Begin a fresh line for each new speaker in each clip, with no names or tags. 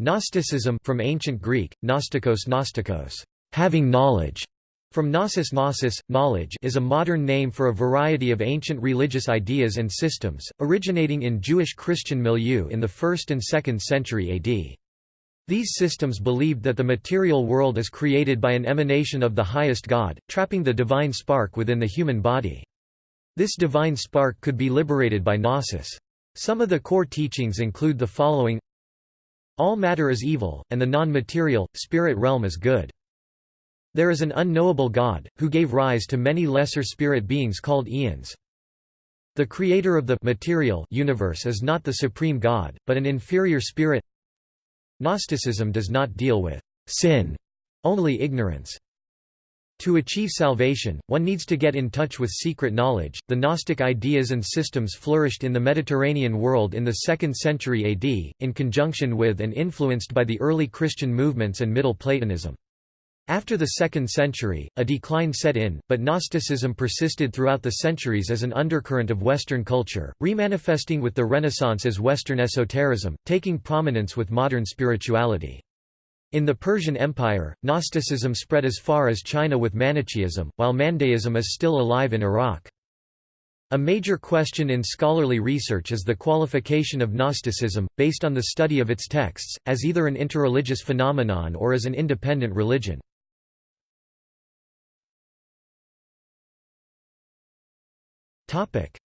Gnosticism from ancient Greek, gnostikos gnostikos, having knowledge, from gnosis gnosis, knowledge is a modern name for a variety of ancient religious ideas and systems, originating in Jewish Christian milieu in the 1st and 2nd century AD. These systems believed that the material world is created by an emanation of the highest God, trapping the divine spark within the human body. This divine spark could be liberated by gnosis. Some of the core teachings include the following all matter is evil, and the non-material, spirit realm is good. There is an unknowable God, who gave rise to many lesser spirit beings called eons. The creator of the material universe is not the supreme God, but an inferior spirit. Gnosticism does not deal with sin, only ignorance. To achieve salvation, one needs to get in touch with secret knowledge. The Gnostic ideas and systems flourished in the Mediterranean world in the 2nd century AD, in conjunction with and influenced by the early Christian movements and Middle Platonism. After the 2nd century, a decline set in, but Gnosticism persisted throughout the centuries as an undercurrent of Western culture, remanifesting with the Renaissance as Western esotericism, taking prominence with modern spirituality. In the Persian Empire, Gnosticism spread as far as China with Manichaeism, while Mandaeism is still alive in Iraq. A major question in scholarly research is the qualification of Gnosticism, based on the study of its texts, as either an interreligious phenomenon or as an independent religion.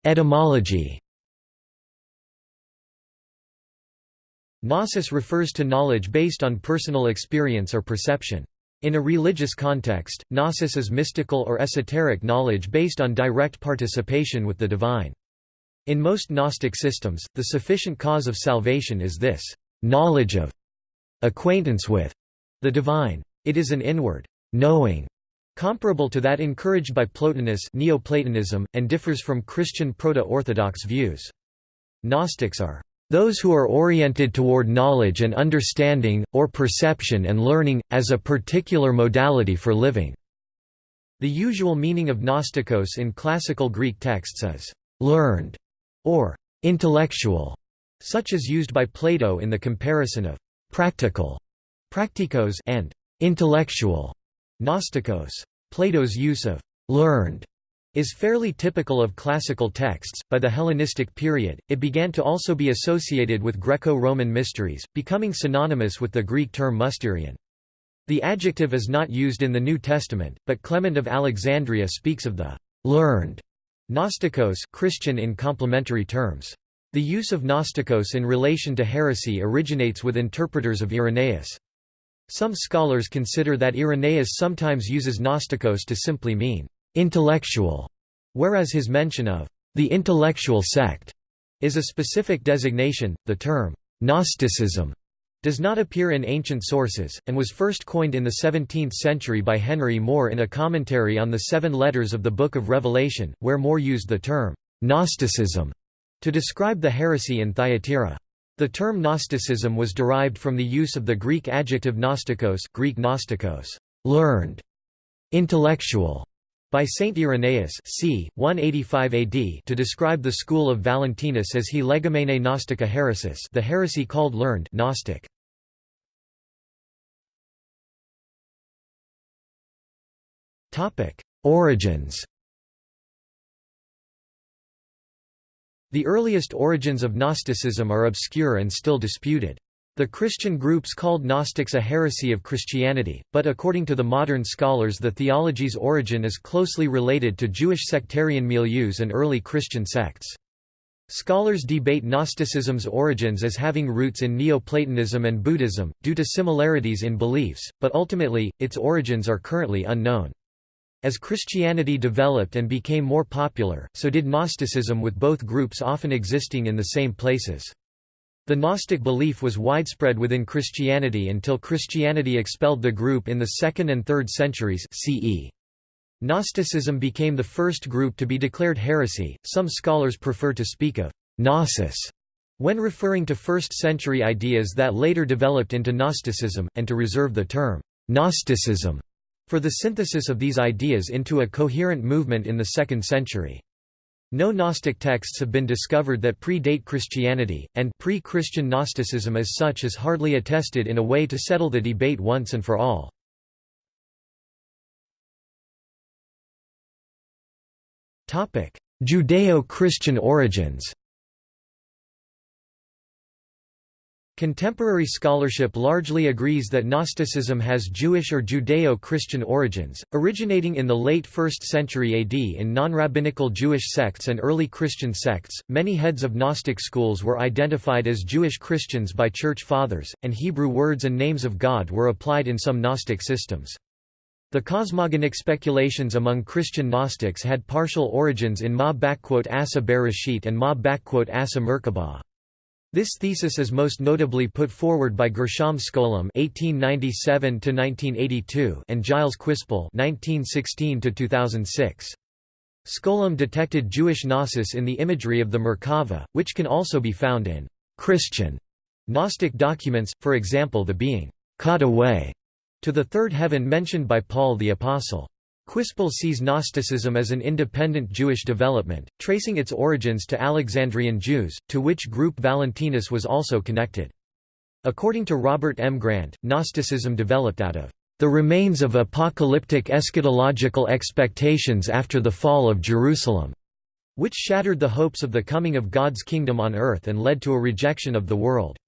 Etymology Gnosis refers to knowledge based on personal experience or perception. In a religious context, gnosis is mystical or esoteric knowledge based on direct participation with the divine. In most Gnostic systems, the sufficient cause of salvation is this knowledge of, acquaintance with, the divine. It is an inward knowing, comparable to that encouraged by Plotinus Neoplatonism, and differs from Christian Proto-Orthodox views. Gnostics are those who are oriented toward knowledge and understanding, or perception and learning, as a particular modality for living." The usual meaning of gnostikos in classical Greek texts is «learned» or «intellectual», such as used by Plato in the comparison of «practical» praktikos and «intellectual» gnostikos. Plato's use of «learned» is fairly typical of classical texts. By the Hellenistic period, it began to also be associated with Greco Roman mysteries, becoming synonymous with the Greek term mysterion. The adjective is not used in the New Testament, but Clement of Alexandria speaks of the learned Gnostikos Christian in complementary terms. The use of Gnostikos in relation to heresy originates with interpreters of Irenaeus. Some scholars consider that Irenaeus sometimes uses Gnostikos to simply mean intellectual, whereas his mention of the intellectual sect is a specific designation. The term Gnosticism does not appear in ancient sources, and was first coined in the 17th century by Henry More in a commentary on the seven letters of the Book of Revelation, where More used the term Gnosticism to describe the heresy in Thyatira. The term Gnosticism was derived from the use of the Greek adjective gnostikos, Greek gnostikos, learned, intellectual, by Saint Irenaeus c. 185 AD to describe the school of Valentinus as he legomene Gnostica heresis the heresy called learned Gnostic. Origins The earliest origins of Gnosticism are obscure and still disputed. The Christian groups called Gnostics a heresy of Christianity, but according to the modern scholars the theology's origin is closely related to Jewish sectarian milieus and early Christian sects. Scholars debate Gnosticism's origins as having roots in Neoplatonism and Buddhism, due to similarities in beliefs, but ultimately, its origins are currently unknown. As Christianity developed and became more popular, so did Gnosticism with both groups often existing in the same places. The Gnostic belief was widespread within Christianity until Christianity expelled the group in the 2nd and 3rd centuries CE. Gnosticism became the first group to be declared heresy. Some scholars prefer to speak of gnosis when referring to 1st century ideas that later developed into Gnosticism, and to reserve the term Gnosticism for the synthesis of these ideas into a coherent movement in the 2nd century. No Gnostic texts have been discovered that predate Christianity, and pre-Christian Gnosticism as such is hardly attested in a way to settle the debate once and for all. Judeo-Christian origins Contemporary scholarship largely agrees that Gnosticism has Jewish or Judeo-Christian origins, originating in the late 1st century AD in non-rabbinical Jewish sects and early Christian sects. Many heads of Gnostic schools were identified as Jewish Christians by church fathers, and Hebrew words and names of God were applied in some Gnostic systems. The cosmogonic speculations among Christian Gnostics had partial origins in Ma Asa Bereshit and Ma Asa Merkabah. This thesis is most notably put forward by Gershom Scholem (1897–1982) and Giles Quispel (1916–2006). Scholem detected Jewish gnosis in the imagery of the Merkava, which can also be found in Christian Gnostic documents, for example the being caught away to the third heaven mentioned by Paul the Apostle. Quispel sees Gnosticism as an independent Jewish development, tracing its origins to Alexandrian Jews, to which group Valentinus was also connected. According to Robert M. Grant, Gnosticism developed out of the remains of apocalyptic eschatological expectations after the fall of Jerusalem, which shattered the hopes of the coming of God's kingdom on earth and led to a rejection of the world.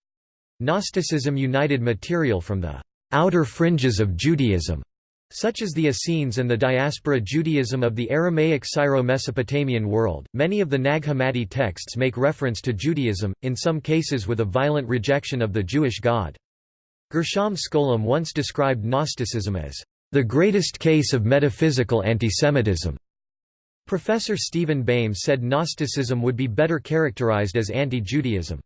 Gnosticism united material from the outer fringes of Judaism such as the Essenes and the diaspora Judaism of the Aramaic Syro-Mesopotamian world, many of the Nag Hammadi texts make reference to Judaism, in some cases with a violent rejection of the Jewish God. Gershom Scholem once described Gnosticism as, "...the greatest case of metaphysical antisemitism." Professor Steven Bayme said Gnosticism would be better characterized as anti-Judaism.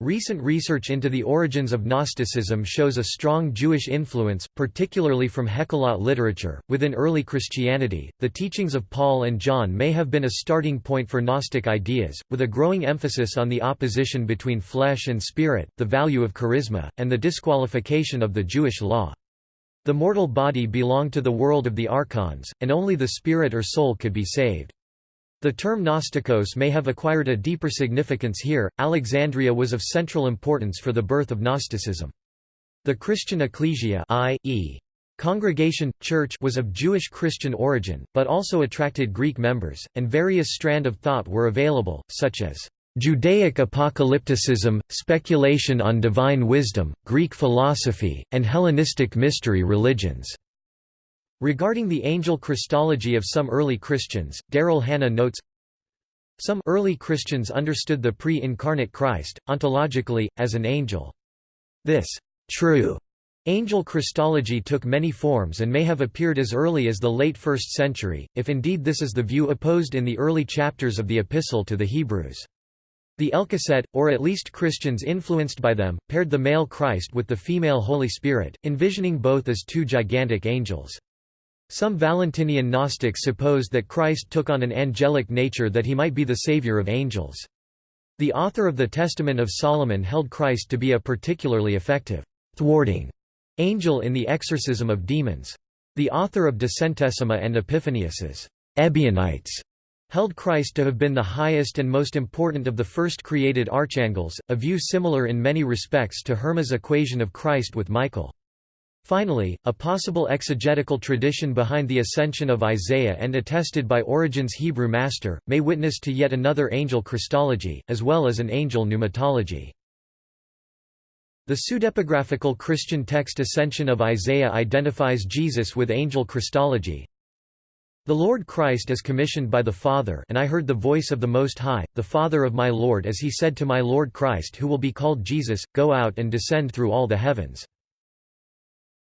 Recent research into the origins of Gnosticism shows a strong Jewish influence, particularly from Hekhalot literature. Within early Christianity, the teachings of Paul and John may have been a starting point for Gnostic ideas, with a growing emphasis on the opposition between flesh and spirit, the value of charisma, and the disqualification of the Jewish law. The mortal body belonged to the world of the archons, and only the spirit or soul could be saved. The term Gnostikos may have acquired a deeper significance here. Alexandria was of central importance for the birth of Gnosticism. The Christian ecclesia i.e. Congregation, church was of Jewish Christian origin, but also attracted Greek members, and various strand of thought were available, such as Judaic apocalypticism, speculation on divine wisdom, Greek philosophy, and Hellenistic mystery religions. Regarding the angel Christology of some early Christians, Darrell Hannah notes, Some early Christians understood the pre-incarnate Christ, ontologically, as an angel. This true angel Christology took many forms and may have appeared as early as the late 1st century, if indeed this is the view opposed in the early chapters of the Epistle to the Hebrews. The Elchasset, or at least Christians influenced by them, paired the male Christ with the female Holy Spirit, envisioning both as two gigantic angels. Some Valentinian Gnostics supposed that Christ took on an angelic nature that he might be the savior of angels. The author of the Testament of Solomon held Christ to be a particularly effective, thwarting angel in the exorcism of demons. The author of De Centesima and Epiphanius's Ebionites held Christ to have been the highest and most important of the first created archangels, a view similar in many respects to Herma's equation of Christ with Michael. Finally, a possible exegetical tradition behind the ascension of Isaiah and attested by Origen's Hebrew master, may witness to yet another angel Christology, as well as an angel pneumatology. The pseudepigraphical Christian text Ascension of Isaiah identifies Jesus with angel Christology. The Lord Christ is commissioned by the Father and I heard the voice of the Most High, the Father of my Lord as he said to my Lord Christ who will be called Jesus, Go out and descend through all the heavens.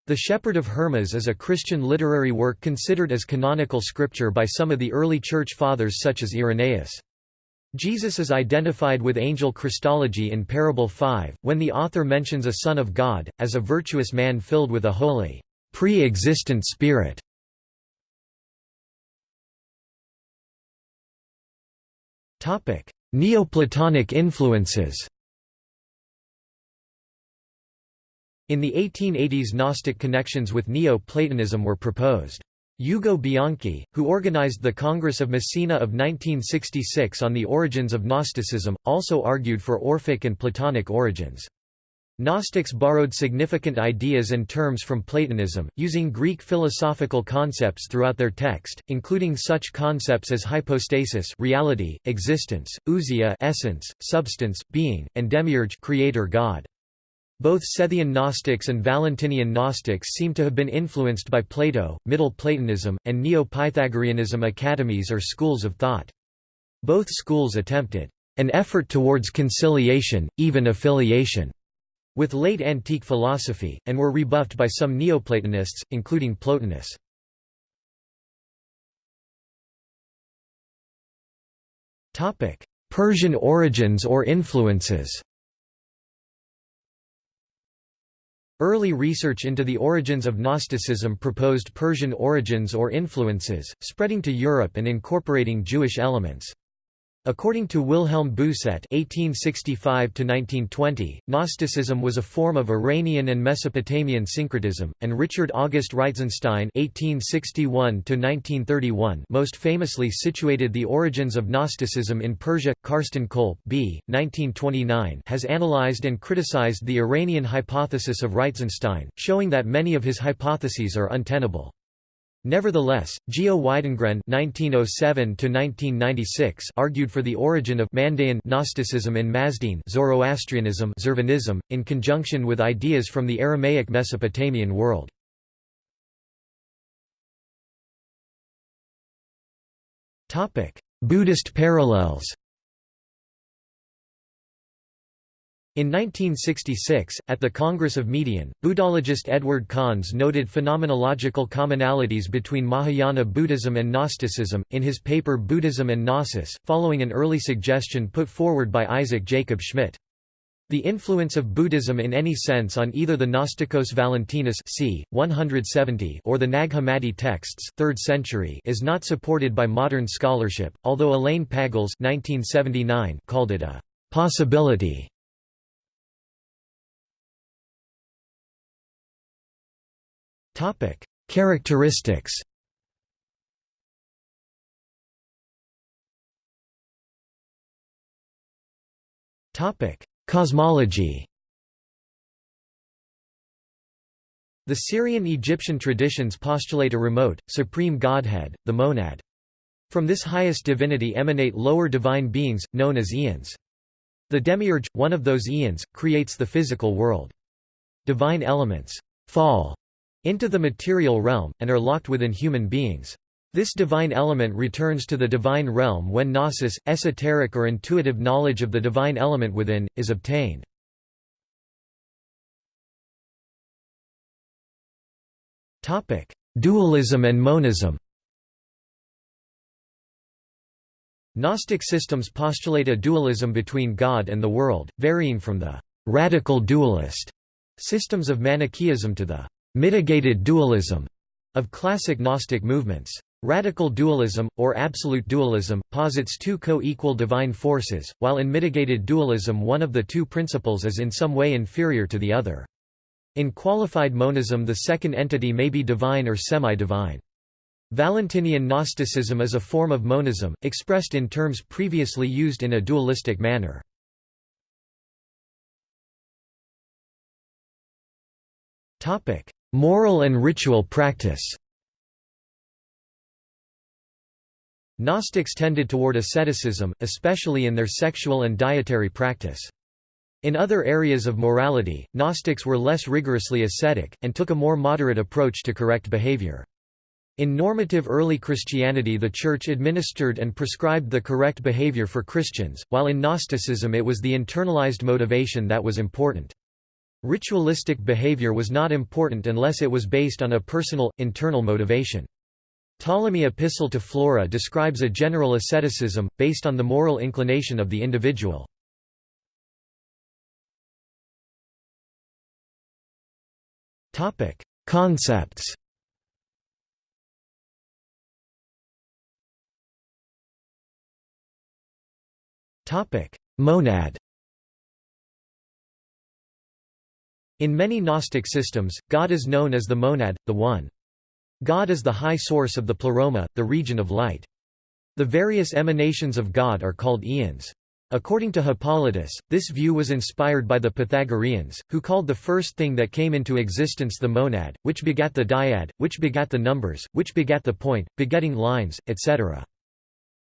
The Shepherd of Hermas is a Christian literary work considered as canonical scripture by some of the early Church Fathers such as Irenaeus. Jesus is identified with angel Christology in Parable 5, when the author mentions a Son of God, as a virtuous man filled with a holy, pre-existent spirit. Neoplatonic influences In the 1880s Gnostic connections with Neo-Platonism were proposed. Ugo Bianchi, who organized the Congress of Messina of 1966 on the origins of Gnosticism, also argued for Orphic and Platonic origins. Gnostics borrowed significant ideas and terms from Platonism, using Greek philosophical concepts throughout their text, including such concepts as hypostasis reality, existence, ousia essence, substance, being, and demiurge creator god. Both Sethian Gnostics and Valentinian Gnostics seem to have been influenced by Plato, Middle Platonism, and Neo-Pythagoreanism academies or schools of thought. Both schools attempted an effort towards conciliation, even affiliation with late antique philosophy, and were rebuffed by some Neoplatonists, including Plotinus. Persian origins or influences Early research into the origins of Gnosticism proposed Persian origins or influences, spreading to Europe and incorporating Jewish elements. According to Wilhelm Bousset (1865–1920), Gnosticism was a form of Iranian and Mesopotamian syncretism, and Richard August Reitzenstein (1861–1931) most famously situated the origins of Gnosticism in Persia. Carsten Colpe B. 1929 has analyzed and criticized the Iranian hypothesis of Reitzenstein, showing that many of his hypotheses are untenable. Nevertheless, Geo Widengren (1907–1996) argued for the origin of Mandaean Gnosticism in Mazdean Zoroastrianism, Zurvanism, in conjunction with ideas from the Aramaic Mesopotamian world. Topic: Buddhist parallels. In 1966, at the Congress of Median, Buddhologist Edward Conze noted phenomenological commonalities between Mahayana Buddhism and Gnosticism, in his paper Buddhism and Gnosis, following an early suggestion put forward by Isaac Jacob Schmidt. The influence of Buddhism in any sense on either the Gnostikos Valentinus c. 170 or the Nag Hammadi texts 3rd century is not supported by modern scholarship, although Elaine Pagels 1979 called it a «possibility» Topic: Characteristics. Topic: Cosmology. The Syrian-Egyptian traditions postulate a remote, supreme godhead, the monad. From this highest divinity emanate lower divine beings, known as eons. The demiurge, one of those eons, creates the physical world. Divine elements fall into the material realm, and are locked within human beings. This divine element returns to the divine realm when gnosis, esoteric or intuitive knowledge of the divine element within, is obtained. Dualism and monism Gnostic systems postulate a dualism between God and the world, varying from the «radical dualist» systems of Manichaeism to the mitigated dualism of classic Gnostic movements. Radical dualism, or absolute dualism, posits two co-equal divine forces, while in mitigated dualism one of the two principles is in some way inferior to the other. In qualified monism the second entity may be divine or semi-divine. Valentinian Gnosticism is a form of monism, expressed in terms previously used in a dualistic manner. Moral and ritual practice Gnostics tended toward asceticism, especially in their sexual and dietary practice. In other areas of morality, Gnostics were less rigorously ascetic, and took a more moderate approach to correct behavior. In normative early Christianity the Church administered and prescribed the correct behavior for Christians, while in Gnosticism it was the internalized motivation that was important. Ritualistic behavior was not important unless it was based on a personal, internal motivation. Ptolemy Epistle to Flora describes a general asceticism, based on the moral inclination of the individual. Concepts Monad In many Gnostic systems, God is known as the monad, the One. God is the high source of the pleroma, the region of light. The various emanations of God are called eons. According to Hippolytus, this view was inspired by the Pythagoreans, who called the first thing that came into existence the monad, which begat the dyad, which begat the numbers, which begat the point, begetting lines, etc.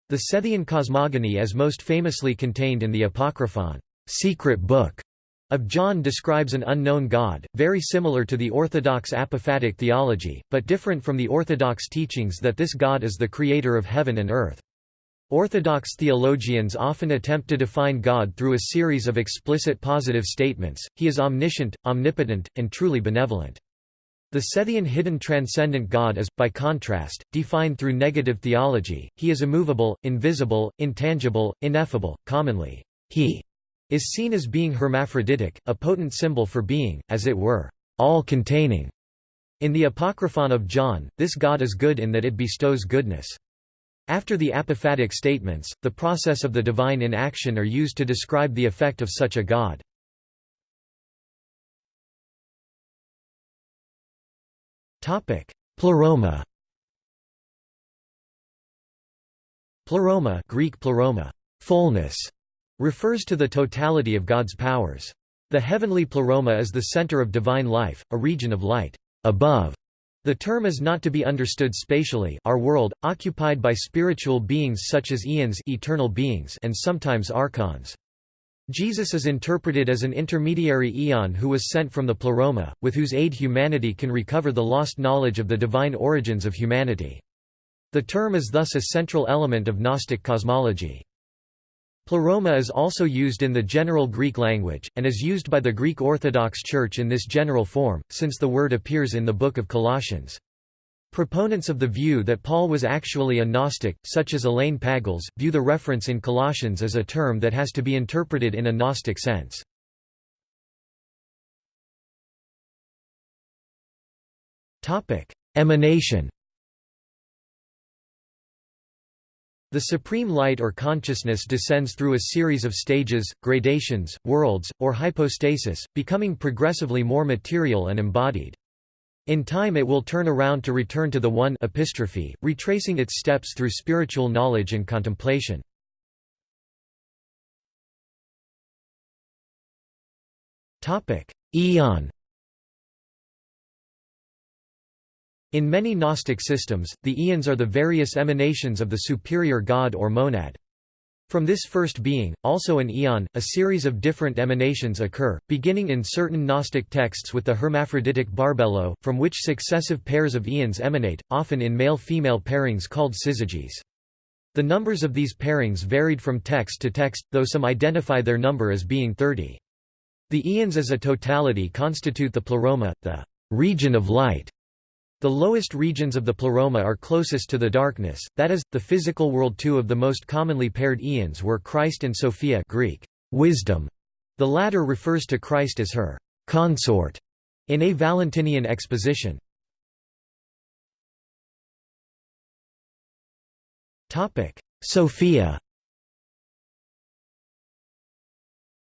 The Sethian cosmogony as most famously contained in the Apocryphon secret book of John describes an unknown God, very similar to the Orthodox apophatic theology, but different from the Orthodox teachings that this God is the creator of heaven and earth. Orthodox theologians often attempt to define God through a series of explicit positive statements, he is omniscient, omnipotent, and truly benevolent. The Sethian hidden transcendent God is, by contrast, defined through negative theology, he is immovable, invisible, intangible, ineffable, commonly, he is seen as being hermaphroditic, a potent symbol for being, as it were, all-containing. In the Apocryphon of John, this God is good in that it bestows goodness. After the apophatic statements, the process of the divine in action are used to describe the effect of such a God. Pleroma Pleroma Greek pleroma, fullness, refers to the totality of God's powers. The heavenly pleroma is the center of divine life, a region of light above. The term is not to be understood spatially our world, occupied by spiritual beings such as eons eternal beings and sometimes archons. Jesus is interpreted as an intermediary eon who was sent from the pleroma, with whose aid humanity can recover the lost knowledge of the divine origins of humanity. The term is thus a central element of Gnostic cosmology. Pleroma is also used in the general Greek language, and is used by the Greek Orthodox Church in this general form, since the word appears in the Book of Colossians. Proponents of the view that Paul was actually a Gnostic, such as Elaine Pagels, view the reference in Colossians as a term that has to be interpreted in a Gnostic sense. Emanation The supreme light or consciousness descends through a series of stages, gradations, worlds, or hypostasis, becoming progressively more material and embodied. In time it will turn around to return to the One epistrophe, retracing its steps through spiritual knowledge and contemplation. Eon In many Gnostic systems, the eons are the various emanations of the superior god or monad. From this first being, also an eon, a series of different emanations occur, beginning in certain Gnostic texts with the hermaphroditic Barbelo, from which successive pairs of eons emanate, often in male-female pairings called syzygies. The numbers of these pairings varied from text to text, though some identify their number as being 30. The eons as a totality constitute the pleroma, the region of light, the lowest regions of the pleroma are closest to the darkness, that is, the physical world two of the most commonly paired eons were Christ and Sophia Greek, wisdom. The latter refers to Christ as her consort in a Valentinian exposition. Sophia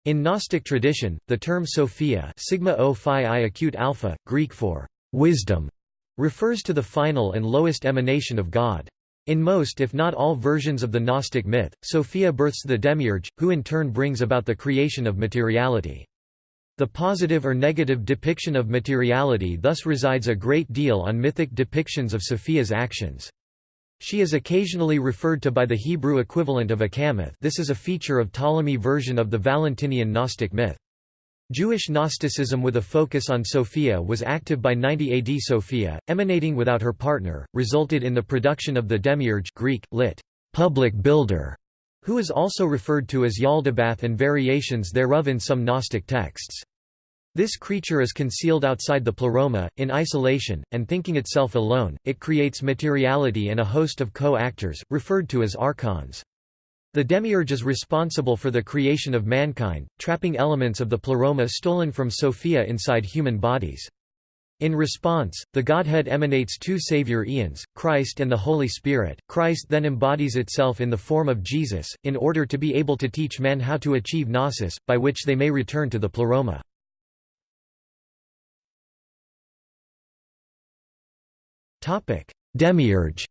In Gnostic tradition, the term Sophia sigma o phi i acute alpha, Greek for wisdom, refers to the final and lowest emanation of God. In most if not all versions of the Gnostic myth, Sophia births the demiurge, who in turn brings about the creation of materiality. The positive or negative depiction of materiality thus resides a great deal on mythic depictions of Sophia's actions. She is occasionally referred to by the Hebrew equivalent of Achamoth this is a feature of Ptolemy version of the Valentinian Gnostic myth. Jewish Gnosticism with a focus on Sophia was active by 90 AD. Sophia, emanating without her partner, resulted in the production of the demiurge Greek, lit. public builder, who is also referred to as Yaldabaoth and variations thereof in some Gnostic texts. This creature is concealed outside the pleroma, in isolation, and thinking itself alone, it creates materiality and a host of co-actors, referred to as archons. The demiurge is responsible for the creation of mankind, trapping elements of the pleroma stolen from Sophia inside human bodies. In response, the Godhead emanates two Savior eons, Christ and the Holy Spirit. Christ then embodies itself in the form of Jesus, in order to be able to teach men how to achieve gnosis, by which they may return to the pleroma. Demiurge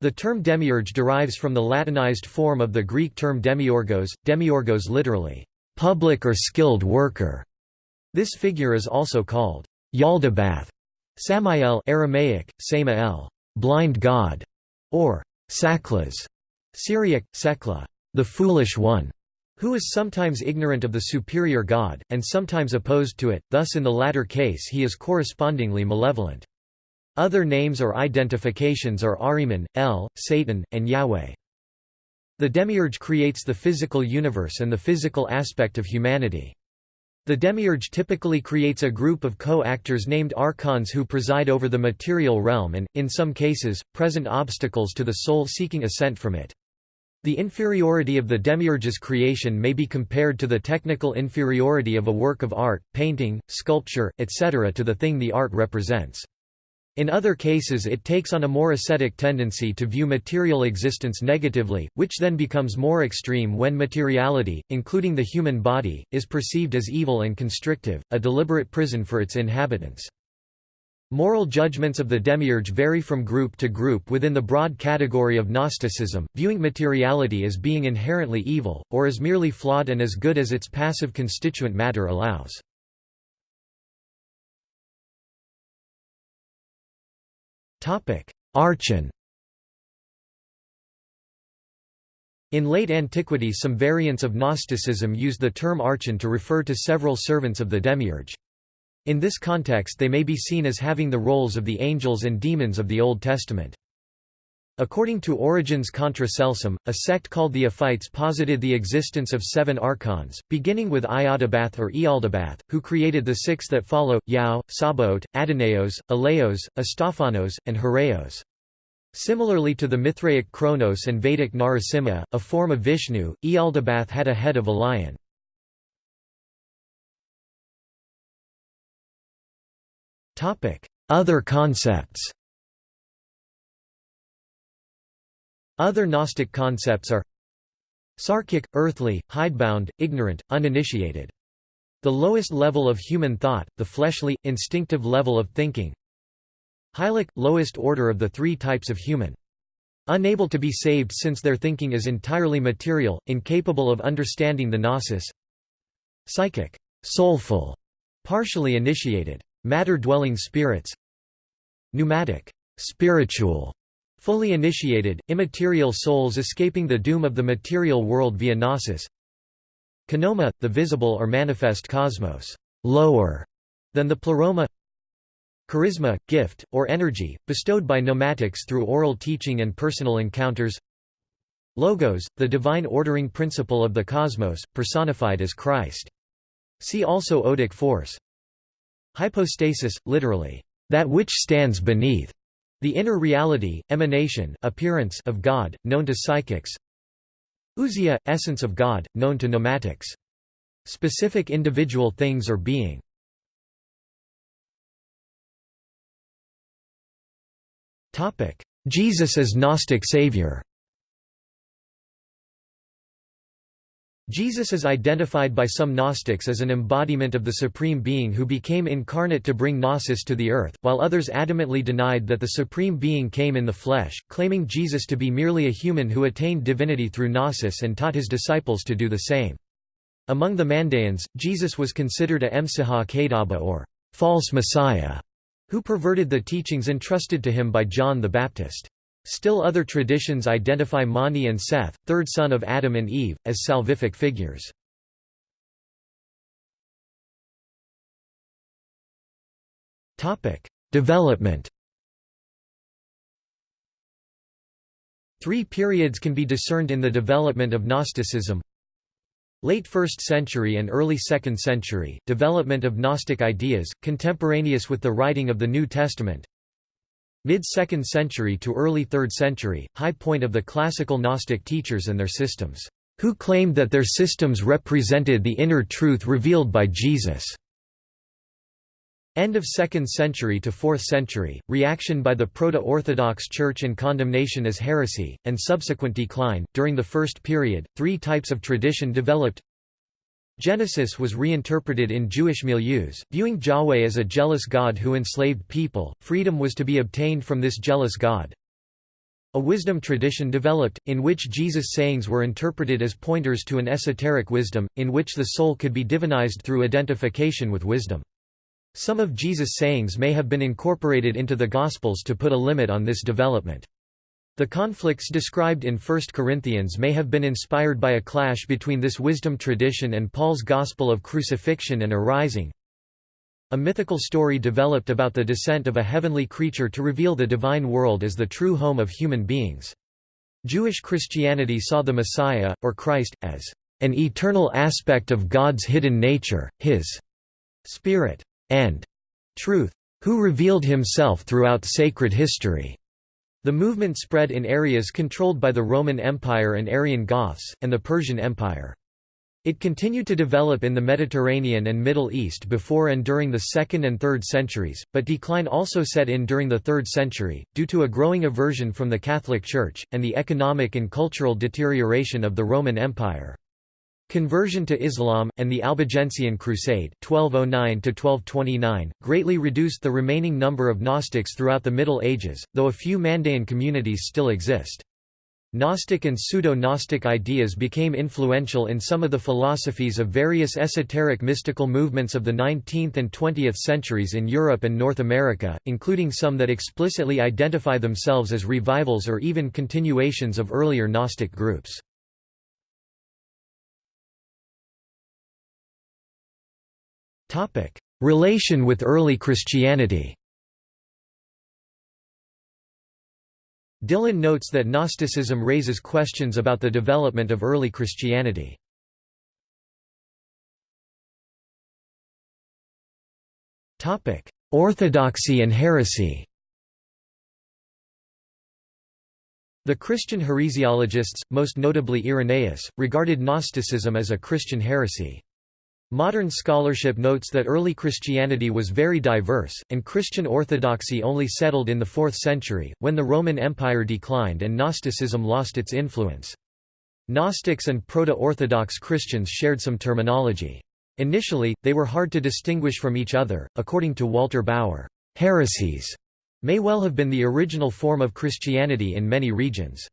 The term demiurge derives from the Latinized form of the Greek term demiurgos, demiurgos literally, public or skilled worker. This figure is also called Yaldabaoth, Samael Aramaic, Samael, blind god, or Saklas, Syriac, Sekla, the foolish one, who is sometimes ignorant of the superior god, and sometimes opposed to it, thus in the latter case he is correspondingly malevolent. Other names or identifications are Ahriman, El, Satan, and Yahweh. The demiurge creates the physical universe and the physical aspect of humanity. The demiurge typically creates a group of co-actors named archons who preside over the material realm and, in some cases, present obstacles to the soul seeking ascent from it. The inferiority of the demiurge's creation may be compared to the technical inferiority of a work of art, painting, sculpture, etc. to the thing the art represents. In other cases it takes on a more ascetic tendency to view material existence negatively, which then becomes more extreme when materiality, including the human body, is perceived as evil and constrictive, a deliberate prison for its inhabitants. Moral judgments of the demiurge vary from group to group within the broad category of Gnosticism, viewing materiality as being inherently evil, or as merely flawed and as good as its passive constituent matter allows. Archon In late antiquity some variants of Gnosticism used the term archon to refer to several servants of the demiurge. In this context they may be seen as having the roles of the angels and demons of the Old Testament. According to Origen's Contra Celsum, a sect called the Ophites posited the existence of seven archons, beginning with Ialdabaoth or Ealdabaoth, who created the six that follow, Yao, Sabaoth, Adonaios, Aleos, Astaphanos, and Hiereos. Similarly to the Mithraic Kronos and Vedic Narasimha, a form of Vishnu, Ealdabaoth had a head of a lion. Other concepts Other Gnostic concepts are Sarkic, earthly, hidebound, ignorant, uninitiated. The lowest level of human thought, the fleshly, instinctive level of thinking. Hylic, lowest order of the three types of human. Unable to be saved since their thinking is entirely material, incapable of understanding the gnosis. Psychic, soulful, partially initiated. Matter-dwelling spirits. Pneumatic, spiritual, Fully initiated, immaterial souls escaping the doom of the material world via gnosis Kenoma, the visible or manifest cosmos, lower than the pleroma Charisma, gift, or energy, bestowed by pneumatics through oral teaching and personal encounters Logos, the divine ordering principle of the cosmos, personified as Christ. See also odic force. Hypostasis, literally, that which stands beneath. The inner reality, emanation appearance of God, known to psychics Ousia, essence of God, known to pneumatics. Specific individual things or being. Jesus as Gnostic savior Jesus is identified by some Gnostics as an embodiment of the Supreme Being who became incarnate to bring Gnosis to the earth, while others adamantly denied that the Supreme Being came in the flesh, claiming Jesus to be merely a human who attained divinity through Gnosis and taught his disciples to do the same. Among the Mandaeans, Jesus was considered a Emsiha Kadaba or false Messiah, who perverted the teachings entrusted to him by John the Baptist. Still other traditions identify Mani and Seth, third son of Adam and Eve, as salvific figures. Development Three periods can be discerned in the development of Gnosticism. Late 1st century and early 2nd century, development of Gnostic ideas, contemporaneous with the writing of the New Testament. Mid-2nd century to early 3rd century, high point of the classical Gnostic teachers and their systems, who claimed that their systems represented the inner truth revealed by Jesus. End of 2nd century to 4th century, reaction by the Proto-Orthodox Church and condemnation as heresy, and subsequent decline. During the first period, three types of tradition developed Genesis was reinterpreted in Jewish milieus, viewing Yahweh as a jealous God who enslaved people. Freedom was to be obtained from this jealous God. A wisdom tradition developed, in which Jesus' sayings were interpreted as pointers to an esoteric wisdom, in which the soul could be divinized through identification with wisdom. Some of Jesus' sayings may have been incorporated into the Gospels to put a limit on this development. The conflicts described in 1 Corinthians may have been inspired by a clash between this wisdom tradition and Paul's gospel of crucifixion and arising. A mythical story developed about the descent of a heavenly creature to reveal the divine world as the true home of human beings. Jewish Christianity saw the Messiah, or Christ, as an eternal aspect of God's hidden nature, his spirit and truth, who revealed himself throughout sacred history. The movement spread in areas controlled by the Roman Empire and Arian Goths, and the Persian Empire. It continued to develop in the Mediterranean and Middle East before and during the 2nd and 3rd centuries, but decline also set in during the 3rd century, due to a growing aversion from the Catholic Church, and the economic and cultural deterioration of the Roman Empire. Conversion to Islam, and the Albigensian Crusade 1209 greatly reduced the remaining number of Gnostics throughout the Middle Ages, though a few Mandaean communities still exist. Gnostic and pseudo-Gnostic ideas became influential in some of the philosophies of various esoteric mystical movements of the 19th and 20th centuries in Europe and North America, including some that explicitly identify themselves as revivals or even continuations of earlier Gnostic groups. Relation with early Christianity Dillon notes that Gnosticism raises questions about the development of early Christianity. Orthodoxy and heresy The Christian heresiologists, most notably Irenaeus, regarded Gnosticism as a Christian heresy. Modern scholarship notes that early Christianity was very diverse, and Christian orthodoxy only settled in the 4th century, when the Roman Empire declined and Gnosticism lost its influence. Gnostics and Proto-Orthodox Christians shared some terminology. Initially, they were hard to distinguish from each other. According to Walter Bauer, heresies may well have been the original form of Christianity in many regions.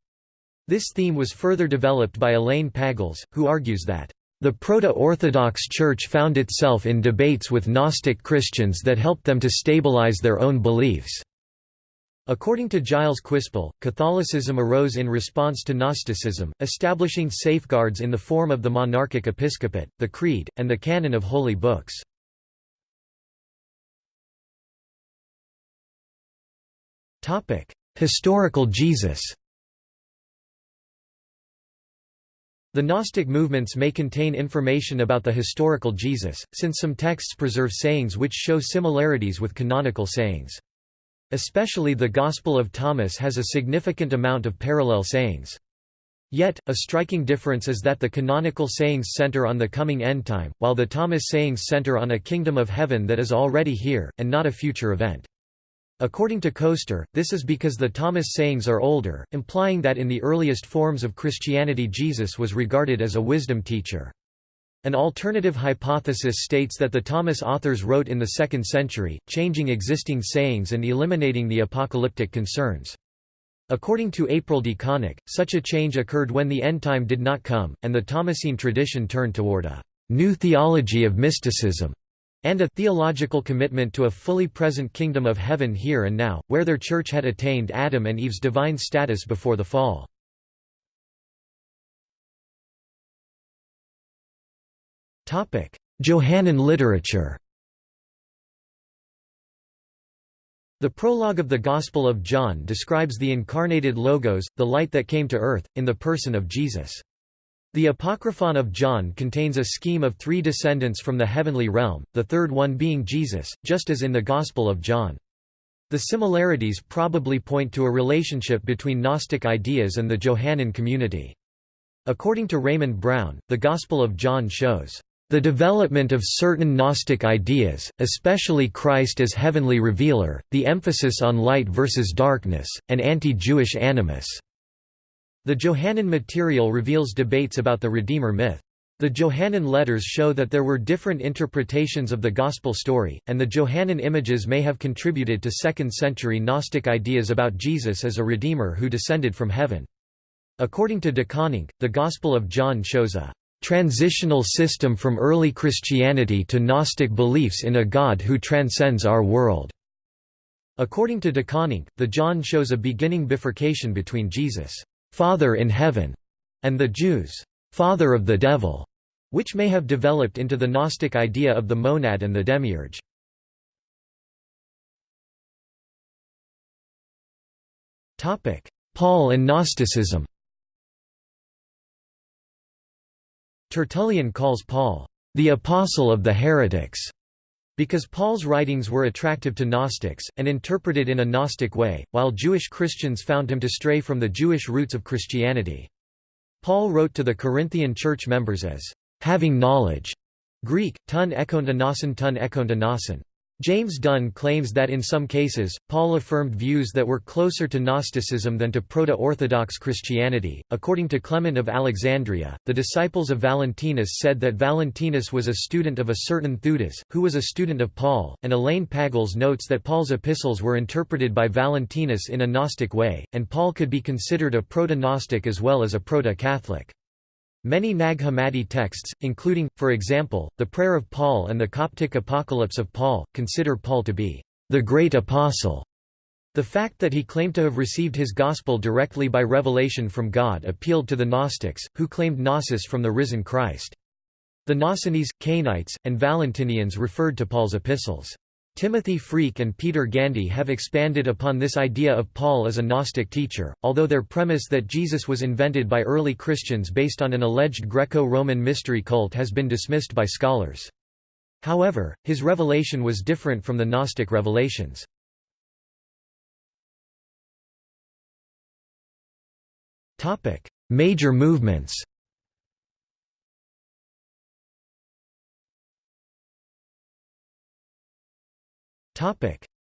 This theme was further developed by Elaine Pagels, who argues that the Proto-Orthodox Church found itself in debates with Gnostic Christians that helped them to stabilize their own beliefs. According to Giles Quispel, Catholicism arose in response to Gnosticism, establishing safeguards in the form of the monarchic episcopate, the Creed, and the canon of holy books. Historical Jesus The Gnostic movements may contain information about the historical Jesus, since some texts preserve sayings which show similarities with canonical sayings. Especially the Gospel of Thomas has a significant amount of parallel sayings. Yet, a striking difference is that the canonical sayings center on the coming end time, while the Thomas sayings center on a kingdom of heaven that is already here, and not a future event. According to Koester, this is because the Thomas sayings are older, implying that in the earliest forms of Christianity Jesus was regarded as a wisdom teacher. An alternative hypothesis states that the Thomas authors wrote in the 2nd century, changing existing sayings and eliminating the apocalyptic concerns. According to April DeConick, such a change occurred when the end time did not come, and the Thomasine tradition turned toward a new theology of mysticism and a theological commitment to a fully present kingdom of heaven here and now, where their church had attained Adam and Eve's divine status before the fall. Johannine literature The prologue of the Gospel of John describes the incarnated Logos, the light that came to earth, in the person of Jesus. The Apocryphon of John contains a scheme of three descendants from the heavenly realm, the third one being Jesus, just as in the Gospel of John. The similarities probably point to a relationship between Gnostic ideas and the Johannine community. According to Raymond Brown, the Gospel of John shows the development of certain Gnostic ideas, especially Christ as heavenly revealer, the emphasis on light versus darkness, and anti-Jewish animus. The Johannine material reveals debates about the Redeemer myth. The Johannine letters show that there were different interpretations of the Gospel story, and the Johannine images may have contributed to 2nd-century Gnostic ideas about Jesus as a Redeemer who descended from heaven. According to DeConick, the Gospel of John shows a transitional system from early Christianity to Gnostic beliefs in a God who transcends our world. According to DeConick, the John shows a beginning bifurcation between Jesus, Father in heaven, and the Jews, Father of the devil, which may have developed into the Gnostic idea of the monad and the demiurge. Paul and Gnosticism Tertullian calls Paul, "...the apostle of the heretics", because Paul's writings were attractive to Gnostics, and interpreted in a Gnostic way, while Jewish Christians found him to stray from the Jewish roots of Christianity. Paul wrote to the Corinthian church members as, "...having knowledge", Greek, tun ekonta tun ekonta James Dunn claims that in some cases, Paul affirmed views that were closer to Gnosticism than to Proto-Orthodox Christianity. According to Clement of Alexandria, the disciples of Valentinus said that Valentinus was a student of a certain Theudas, who was a student of Paul, and Elaine Pagels notes that Paul's epistles were interpreted by Valentinus in a Gnostic way, and Paul could be considered a proto-Gnostic as well as a proto-Catholic. Many Nag Hammadi texts, including, for example, the Prayer of Paul and the Coptic Apocalypse of Paul, consider Paul to be the great apostle. The fact that he claimed to have received his gospel directly by revelation from God appealed to the Gnostics, who claimed gnosis from the risen Christ. The Gnosians, Cainites, and Valentinians referred to Paul's epistles. Timothy Freke and Peter Gandy have expanded upon this idea of Paul as a Gnostic teacher, although their premise that Jesus was invented by early Christians based on an alleged Greco-Roman mystery cult has been dismissed by scholars. However, his revelation was different from the Gnostic revelations. Major movements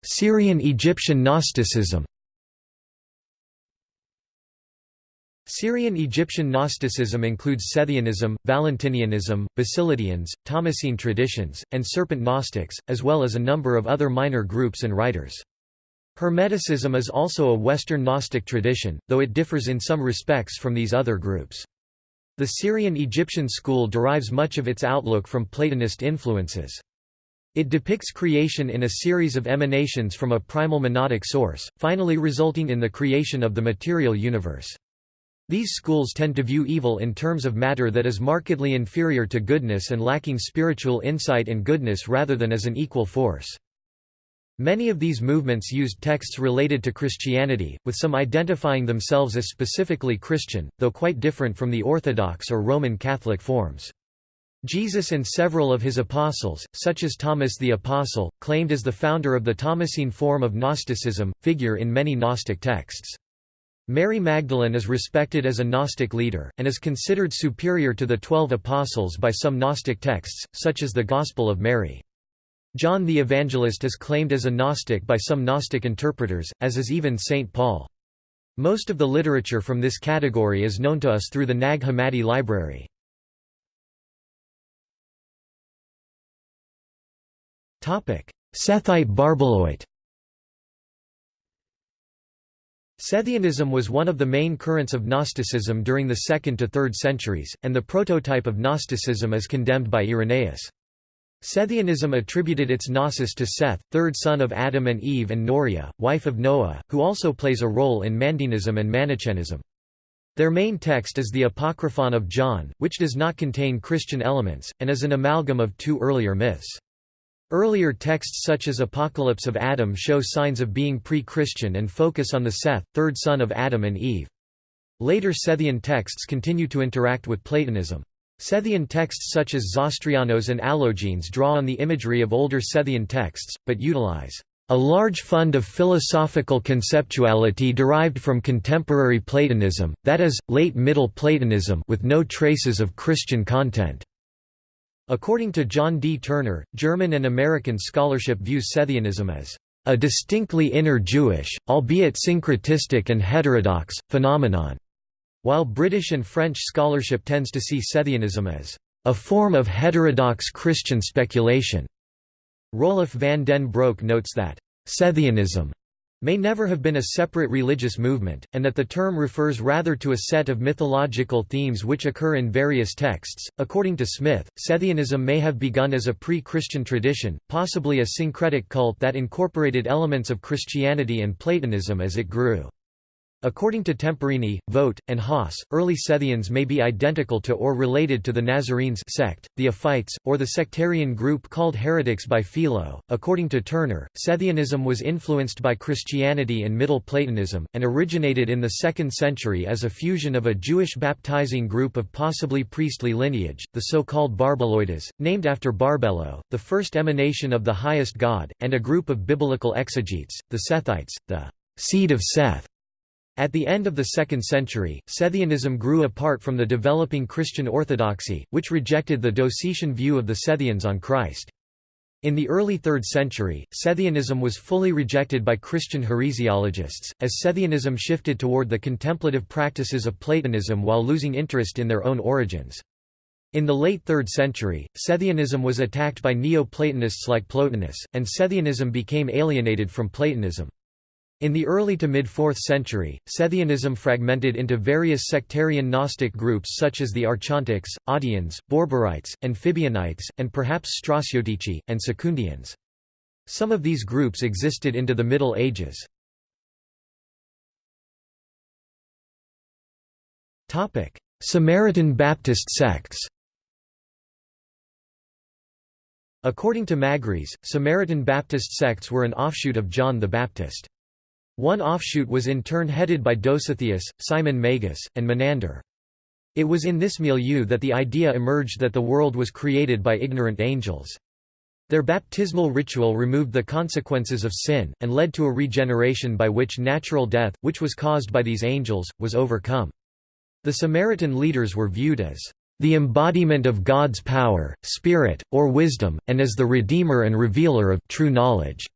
Syrian-Egyptian Gnosticism Syrian-Egyptian Gnosticism includes Sethianism, Valentinianism, Basilidians, Thomasine traditions, and Serpent Gnostics, as well as a number of other minor groups and writers. Hermeticism is also a Western Gnostic tradition, though it differs in some respects from these other groups. The Syrian-Egyptian school derives much of its outlook from Platonist influences. It depicts creation in a series of emanations from a primal monadic source, finally resulting in the creation of the material universe. These schools tend to view evil in terms of matter that is markedly inferior to goodness and lacking spiritual insight and goodness rather than as an equal force. Many of these movements used texts related to Christianity, with some identifying themselves as specifically Christian, though quite different from the Orthodox or Roman Catholic forms. Jesus and several of his apostles, such as Thomas the Apostle, claimed as the founder of the Thomasine form of Gnosticism, figure in many Gnostic texts. Mary Magdalene is respected as a Gnostic leader, and is considered superior to the Twelve Apostles by some Gnostic texts, such as the Gospel of Mary. John the Evangelist is claimed as a Gnostic by some Gnostic interpreters, as is even St. Paul. Most of the literature from this category is known to us through the Nag Hammadi library. Sethite Barbeloite Sethianism was one of the main currents of Gnosticism during the 2nd to 3rd centuries, and the prototype of Gnosticism is condemned by Irenaeus. Sethianism attributed its gnosis to Seth, third son of Adam and Eve and Norea, wife of Noah, who also plays a role in Mandaeanism and Manichaeism. Their main text is the Apocryphon of John, which does not contain Christian elements, and is an amalgam of two earlier myths. Earlier texts such as Apocalypse of Adam show signs of being pre-Christian and focus on the Seth, third son of Adam and Eve. Later Sethian texts continue to interact with Platonism. Sethian texts such as Zostrianos and Allogenes draw on the imagery of older Sethian texts, but utilize a large fund of philosophical conceptuality derived from contemporary Platonism, that is, late Middle Platonism with no traces of Christian content. According to John D. Turner, German and American scholarship views Sethianism as a distinctly inner Jewish, albeit syncretistic and heterodox, phenomenon, while British and French scholarship tends to see Sethianism as a form of heterodox Christian speculation. Roelof van den Broek notes that, Sethianism may never have been a separate religious movement, and that the term refers rather to a set of mythological themes which occur in various texts. According to Smith, Sethianism may have begun as a pre Christian tradition, possibly a syncretic cult that incorporated elements of Christianity and Platonism as it grew. According to Temperini, Vogt, and Haas, early Sethians may be identical to or related to the Nazarenes sect, the Ophites, or the sectarian group called heretics by Philo. According to Turner, Sethianism was influenced by Christianity and Middle Platonism, and originated in the 2nd century as a fusion of a Jewish baptizing group of possibly priestly lineage, the so-called Barbeloites, named after Barbelo, the first emanation of the highest god, and a group of biblical exegetes, the Sethites, the seed of Seth at the end of the 2nd century, Sethianism grew apart from the developing Christian orthodoxy, which rejected the Docetian view of the Sethians on Christ. In the early 3rd century, Sethianism was fully rejected by Christian heresiologists, as Sethianism shifted toward the contemplative practices of Platonism while losing interest in their own origins. In the late 3rd century, Sethianism was attacked by Neo-Platonists like Plotinus, and Sethianism became alienated from Platonism. In the early to mid-4th century, Sethianism fragmented into various sectarian Gnostic groups such as the Archontics, Audians, Borborites, Amphibianites, and perhaps Stratiotici, and Secundians. Some of these groups existed into the Middle Ages. Samaritan Baptist sects According to Magris, Samaritan Baptist sects were an offshoot of John the Baptist. One offshoot was in turn headed by Dositheus, Simon Magus, and Menander. It was in this milieu that the idea emerged that the world was created by ignorant angels. Their baptismal ritual removed the consequences of sin, and led to a regeneration by which natural death, which was caused by these angels, was overcome. The Samaritan leaders were viewed as the embodiment of God's power, spirit, or wisdom, and as the redeemer and revealer of true knowledge.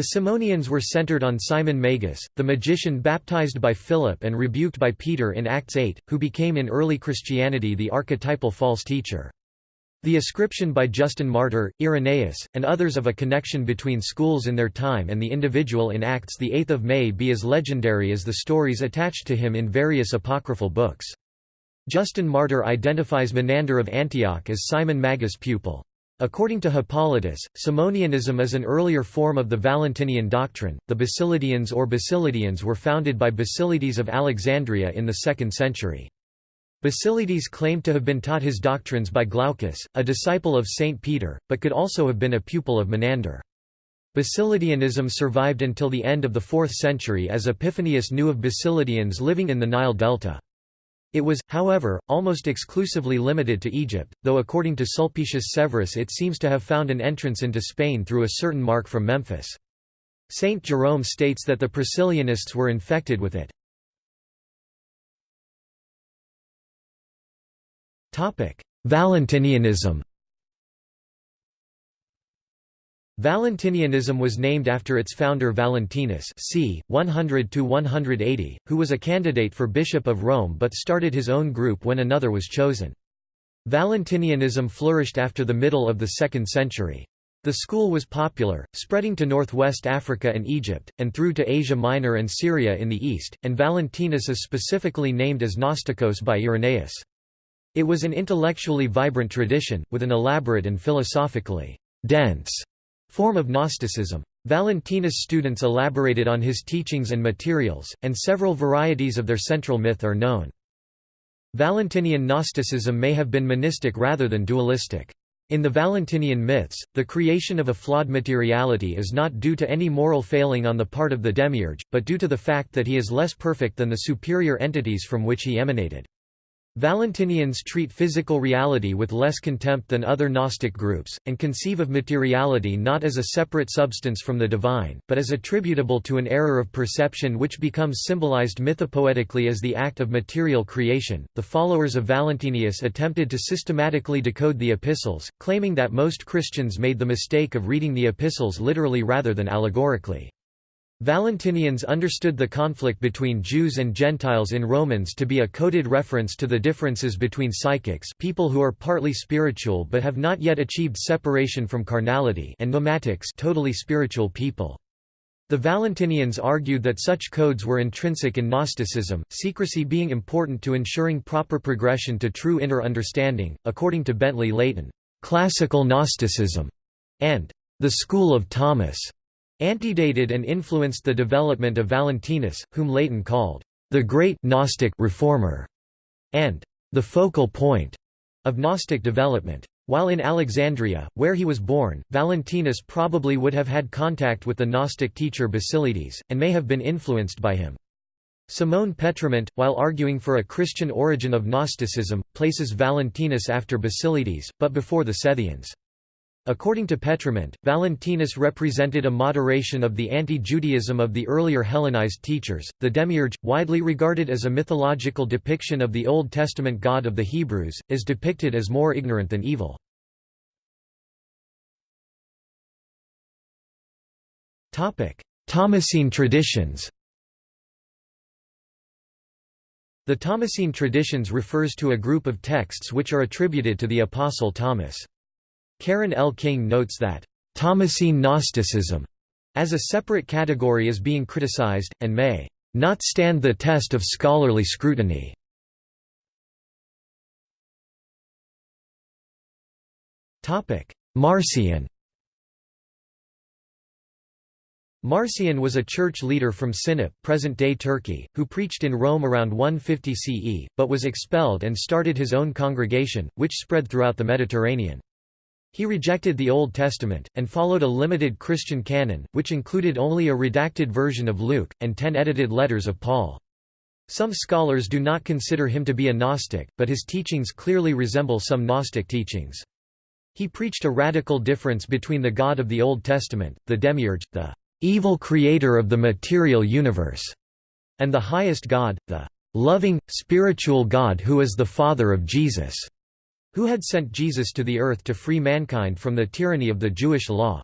The Simonians were centered on Simon Magus, the magician baptized by Philip and rebuked by Peter in Acts 8, who became in early Christianity the archetypal false teacher. The ascription by Justin Martyr, Irenaeus, and others of a connection between schools in their time and the individual in Acts 8 may be as legendary as the stories attached to him in various apocryphal books. Justin Martyr identifies Menander of Antioch as Simon Magus' pupil. According to Hippolytus, Simonianism is an earlier form of the Valentinian doctrine. The Basilidians or Basilidians were founded by Basilides of Alexandria in the 2nd century. Basilides claimed to have been taught his doctrines by Glaucus, a disciple of Saint Peter, but could also have been a pupil of Menander. Basilidianism survived until the end of the 4th century as Epiphanius knew of Basilidians living in the Nile Delta. It was, however, almost exclusively limited to Egypt, though according to Sulpicius Severus it seems to have found an entrance into Spain through a certain mark from Memphis. Saint Jerome states that the Priscillianists were infected with it. Valentinianism Valentinianism was named after its founder Valentinus c. 100–180, who was a candidate for Bishop of Rome but started his own group when another was chosen. Valentinianism flourished after the middle of the 2nd century. The school was popular, spreading to northwest Africa and Egypt, and through to Asia Minor and Syria in the east, and Valentinus is specifically named as Gnostikos by Irenaeus. It was an intellectually vibrant tradition, with an elaborate and philosophically dense form of Gnosticism. Valentinus' students elaborated on his teachings and materials, and several varieties of their central myth are known. Valentinian Gnosticism may have been monistic rather than dualistic. In the Valentinian myths, the creation of a flawed materiality is not due to any moral failing on the part of the demiurge, but due to the fact that he is less perfect than the superior entities from which he emanated. Valentinians treat physical reality with less contempt than other Gnostic groups, and conceive of materiality not as a separate substance from the divine, but as attributable to an error of perception which becomes symbolized mythopoetically as the act of material creation. The followers of Valentinus attempted to systematically decode the epistles, claiming that most Christians made the mistake of reading the epistles literally rather than allegorically. Valentinians understood the conflict between Jews and Gentiles in Romans to be a coded reference to the differences between psychics people who are partly spiritual but have not yet achieved separation from carnality and pneumatics totally spiritual people. The Valentinians argued that such codes were intrinsic in Gnosticism, secrecy being important to ensuring proper progression to true inner understanding, according to Bentley Layton, "...classical Gnosticism", and "...the School of Thomas." Antedated and influenced the development of Valentinus, whom Layton called the great Gnostic reformer and the focal point of Gnostic development. While in Alexandria, where he was born, Valentinus probably would have had contact with the Gnostic teacher Basilides, and may have been influenced by him. Simone Pétrement, while arguing for a Christian origin of Gnosticism, places Valentinus after Basilides, but before the Sethians. According to Pétrement, Valentinus represented a moderation of the anti-Judaism of the earlier Hellenized teachers. The demiurge, widely regarded as a mythological depiction of the Old Testament God of the Hebrews, is depicted as more ignorant than evil. Topic: Thomasine traditions. The Thomasine traditions refers to a group of texts which are attributed to the apostle Thomas. Karen L. King notes that, "...Thomasine Gnosticism," as a separate category is being criticized, and may not stand the test of scholarly scrutiny. Marcion Marcion was a church leader from Sinop present-day Turkey, who preached in Rome around 150 CE, but was expelled and started his own congregation, which spread throughout the Mediterranean. He rejected the Old Testament, and followed a limited Christian canon, which included only a redacted version of Luke, and ten edited letters of Paul. Some scholars do not consider him to be a Gnostic, but his teachings clearly resemble some Gnostic teachings. He preached a radical difference between the God of the Old Testament, the Demiurge, the evil creator of the material universe, and the highest God, the loving, spiritual God who is the Father of Jesus who had sent Jesus to the earth to free mankind from the tyranny of the Jewish law.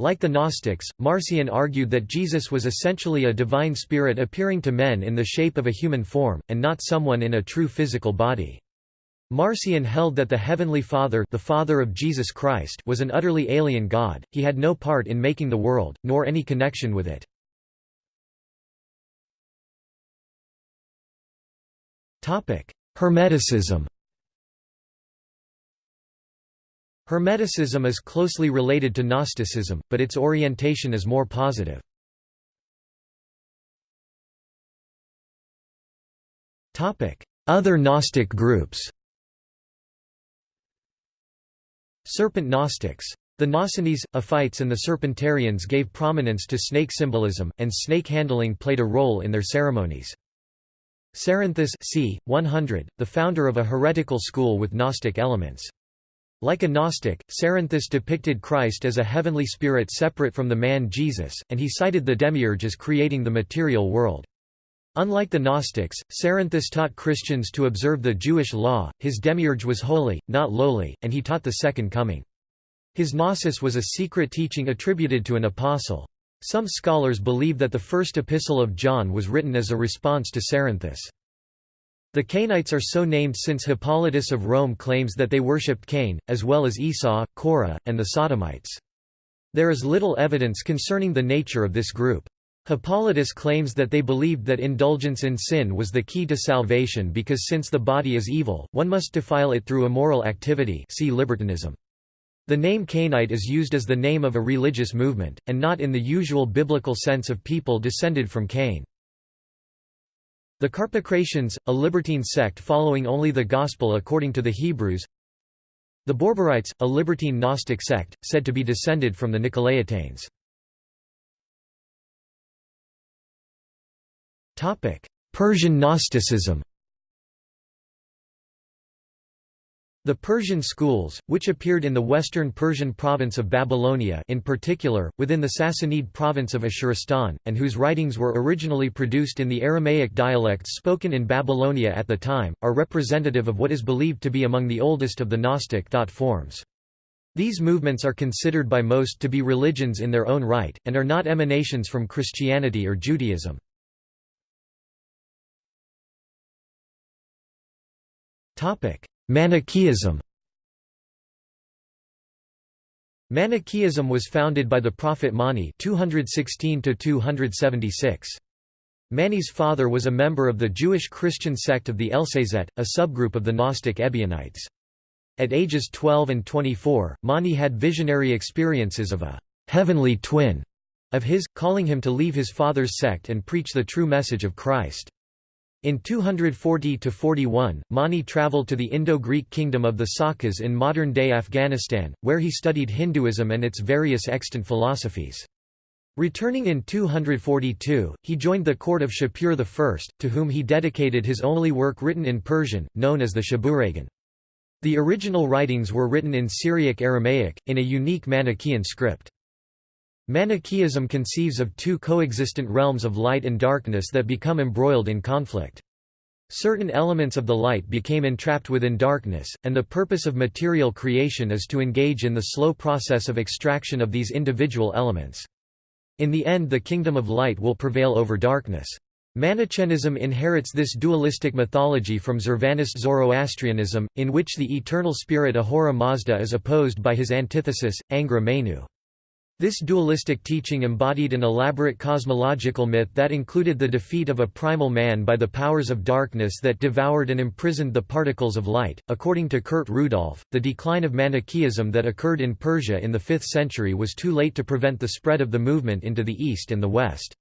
Like the Gnostics, Marcion argued that Jesus was essentially a divine spirit appearing to men in the shape of a human form, and not someone in a true physical body. Marcion held that the Heavenly Father the Father of Jesus Christ was an utterly alien God, he had no part in making the world, nor any connection with it. Hermeticism Hermeticism is closely related to Gnosticism, but its orientation is more positive. Other Gnostic groups Serpent Gnostics. The Gnosians, Ophites and the Serpentarians gave prominence to snake symbolism, and snake handling played a role in their ceremonies. Cerinthus c. 100, the founder of a heretical school with Gnostic elements. Like a Gnostic, Cerinthus depicted Christ as a heavenly spirit separate from the man Jesus, and he cited the demiurge as creating the material world. Unlike the Gnostics, Cerinthus taught Christians to observe the Jewish law, his demiurge was holy, not lowly, and he taught the Second Coming. His gnosis was a secret teaching attributed to an apostle. Some scholars believe that the first epistle of John was written as a response to Cerinthus. The Cainites are so named since Hippolytus of Rome claims that they worshipped Cain, as well as Esau, Korah, and the Sodomites. There is little evidence concerning the nature of this group. Hippolytus claims that they believed that indulgence in sin was the key to salvation because since the body is evil, one must defile it through immoral activity see libertinism. The name Cainite is used as the name of a religious movement, and not in the usual biblical sense of people descended from Cain. The Carpocratians, a libertine sect following only the Gospel according to the Hebrews The Borborites, a libertine Gnostic sect, said to be descended from the Nicolaitanes. Persian Gnosticism The Persian schools, which appeared in the western Persian province of Babylonia in particular, within the Sassanid province of Ashuristan, and whose writings were originally produced in the Aramaic dialects spoken in Babylonia at the time, are representative of what is believed to be among the oldest of the Gnostic thought forms. These movements are considered by most to be religions in their own right, and are not emanations from Christianity or Judaism. Manichaeism Manichaeism was founded by the prophet Mani 216 276. Mani's father was a member of the Jewish Christian sect of the Elcesaites, a subgroup of the Gnostic Ebionites. At ages 12 and 24, Mani had visionary experiences of a «heavenly twin» of his, calling him to leave his father's sect and preach the true message of Christ. In 240–41, Mani travelled to the Indo-Greek kingdom of the Sakas in modern-day Afghanistan, where he studied Hinduism and its various extant philosophies. Returning in 242, he joined the court of Shapur I, to whom he dedicated his only work written in Persian, known as the Shabuhragan. The original writings were written in Syriac Aramaic, in a unique Manichaean script. Manichaeism conceives of two coexistent realms of light and darkness that become embroiled in conflict. Certain elements of the light became entrapped within darkness, and the purpose of material creation is to engage in the slow process of extraction of these individual elements. In the end the kingdom of light will prevail over darkness. Manichaeism inherits this dualistic mythology from Zurvanist Zoroastrianism, in which the eternal spirit Ahura Mazda is opposed by his antithesis, Angra Mainyu. This dualistic teaching embodied an elaborate cosmological myth that included the defeat of a primal man by the powers of darkness that devoured and imprisoned the particles of light. According to Kurt Rudolph, the decline of Manichaeism that occurred in Persia in the 5th century was too late to prevent the spread of the movement into the East and the West.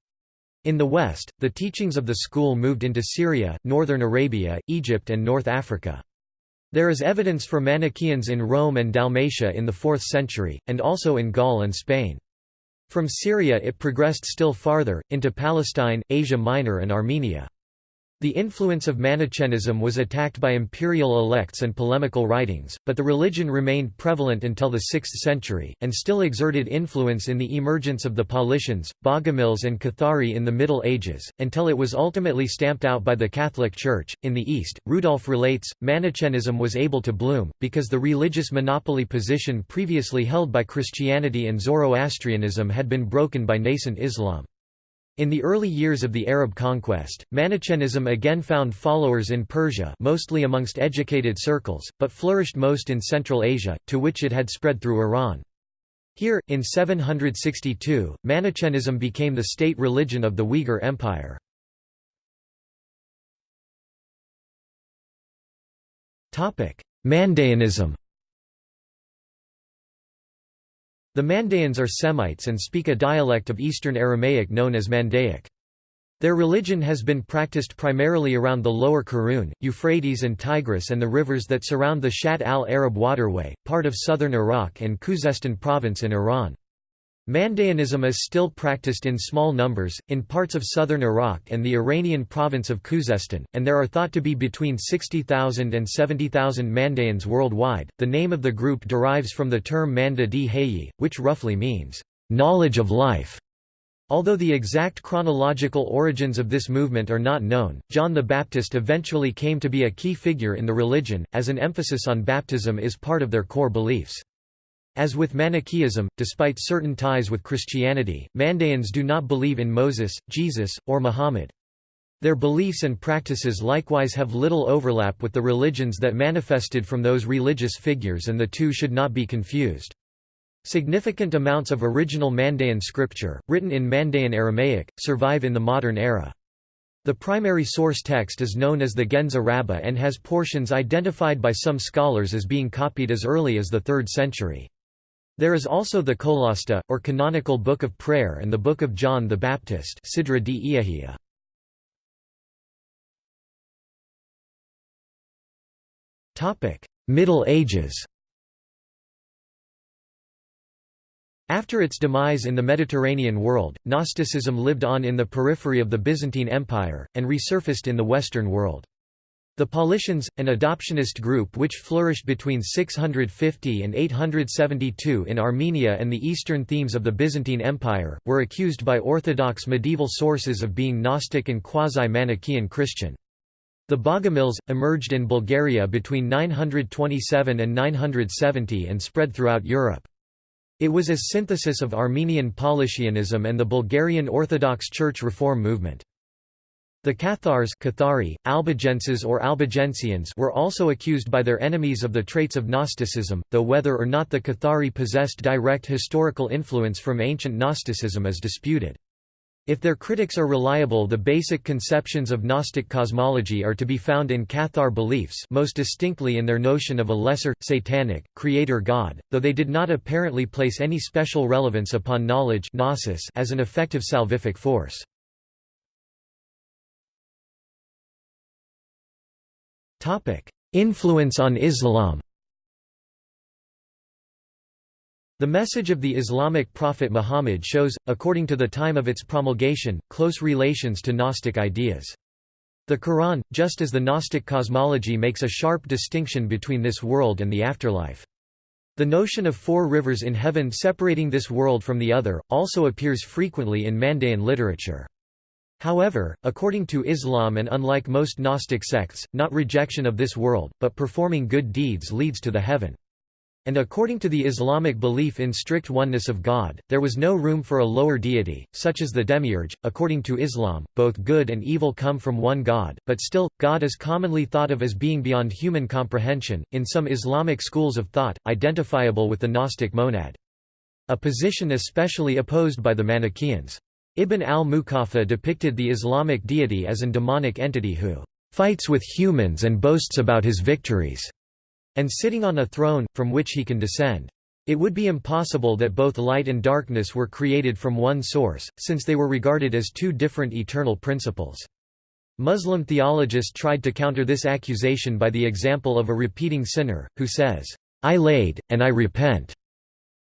In the West, the teachings of the school moved into Syria, northern Arabia, Egypt and North Africa. There is evidence for Manichaeans in Rome and Dalmatia in the 4th century, and also in Gaul and Spain. From Syria it progressed still farther, into Palestine, Asia Minor and Armenia. The influence of Manichaeism was attacked by imperial elects and polemical writings, but the religion remained prevalent until the 6th century, and still exerted influence in the emergence of the Paulicians, Bogomils, and Cathari in the Middle Ages, until it was ultimately stamped out by the Catholic Church. In the East, Rudolph relates, Manichaeism was able to bloom, because the religious monopoly position previously held by Christianity and Zoroastrianism had been broken by nascent Islam. In the early years of the Arab conquest, Manichaeism again found followers in Persia mostly amongst educated circles, but flourished most in Central Asia, to which it had spread through Iran. Here, in 762, Manichaeism became the state religion of the Uyghur Empire. Mandaeanism The Mandaeans are Semites and speak a dialect of Eastern Aramaic known as Mandaic. Their religion has been practiced primarily around the lower Karun, Euphrates and Tigris and the rivers that surround the Shatt al-Arab waterway, part of southern Iraq and Khuzestan province in Iran. Mandaeanism is still practiced in small numbers, in parts of southern Iraq and the Iranian province of Khuzestan, and there are thought to be between 60,000 and 70,000 Mandaeans worldwide. The name of the group derives from the term Manda di Hayi, which roughly means, knowledge of life. Although the exact chronological origins of this movement are not known, John the Baptist eventually came to be a key figure in the religion, as an emphasis on baptism is part of their core beliefs. As with Manichaeism, despite certain ties with Christianity, Mandaeans do not believe in Moses, Jesus, or Muhammad. Their beliefs and practices likewise have little overlap with the religions that manifested from those religious figures and the two should not be confused. Significant amounts of original Mandaean scripture, written in Mandaean Aramaic, survive in the modern era. The primary source text is known as the Ginza Rabba and has portions identified by some scholars as being copied as early as the 3rd century. There is also the Qolasta, or canonical Book of Prayer and the Book of John the Baptist Sidra di Middle Ages After its demise in the Mediterranean world, Gnosticism lived on in the periphery of the Byzantine Empire, and resurfaced in the Western world. The Paulicians, an adoptionist group which flourished between 650 and 872 in Armenia and the eastern themes of the Byzantine Empire, were accused by orthodox medieval sources of being Gnostic and quasi-Manichaean Christian. The Bogomils, emerged in Bulgaria between 927 and 970 and spread throughout Europe. It was a synthesis of Armenian Paulicianism and the Bulgarian Orthodox Church reform movement. The Cathars Cathari, Albigenses or Albigensians were also accused by their enemies of the traits of Gnosticism, though whether or not the Cathari possessed direct historical influence from ancient Gnosticism is disputed. If their critics are reliable the basic conceptions of Gnostic cosmology are to be found in Cathar beliefs most distinctly in their notion of a lesser, satanic, creator god, though they did not apparently place any special relevance upon knowledge as an effective salvific force. Influence on Islam The message of the Islamic prophet Muhammad shows, according to the time of its promulgation, close relations to Gnostic ideas. The Quran, just as the Gnostic cosmology makes a sharp distinction between this world and the afterlife. The notion of four rivers in heaven separating this world from the other, also appears frequently in Mandaean literature. However, according to Islam and unlike most Gnostic sects, not rejection of this world, but performing good deeds leads to the heaven. And according to the Islamic belief in strict oneness of God, there was no room for a lower deity, such as the demiurge. According to Islam, both good and evil come from one God, but still, God is commonly thought of as being beyond human comprehension, in some Islamic schools of thought, identifiable with the Gnostic monad. A position especially opposed by the Manichaeans. Ibn al-Muqaffa depicted the Islamic deity as an demonic entity who fights with humans and boasts about his victories and sitting on a throne, from which he can descend. It would be impossible that both light and darkness were created from one source, since they were regarded as two different eternal principles. Muslim theologists tried to counter this accusation by the example of a repeating sinner, who says, I laid, and I repent.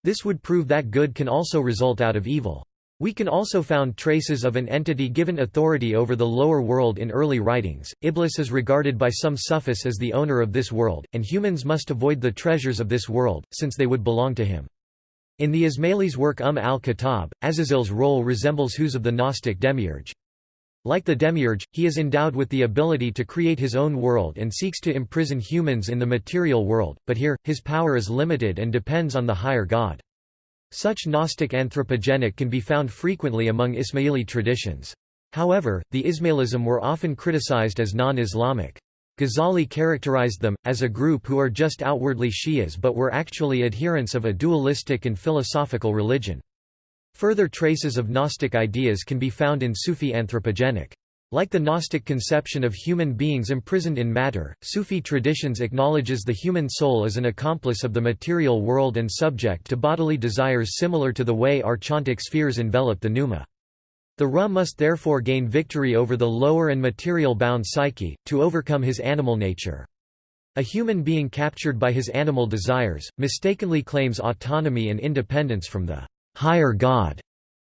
This would prove that good can also result out of evil. We can also found traces of an entity given authority over the lower world in early writings. Iblis is regarded by some Sufis as the owner of this world, and humans must avoid the treasures of this world, since they would belong to him. In the Ismailis' work Umm al-Kitab, Azazil's role resembles whose of the Gnostic demiurge. Like the demiurge, he is endowed with the ability to create his own world and seeks to imprison humans in the material world, but here, his power is limited and depends on the higher god. Such Gnostic anthropogenic can be found frequently among Ismaili traditions. However, the Ismailism were often criticized as non-Islamic. Ghazali characterized them, as a group who are just outwardly Shias but were actually adherents of a dualistic and philosophical religion. Further traces of Gnostic ideas can be found in Sufi anthropogenic. Like the Gnostic conception of human beings imprisoned in matter, Sufi traditions acknowledges the human soul as an accomplice of the material world and subject to bodily desires similar to the way archontic spheres envelop the pneuma. The Ra must therefore gain victory over the lower and material-bound psyche, to overcome his animal nature. A human being captured by his animal desires, mistakenly claims autonomy and independence from the higher god,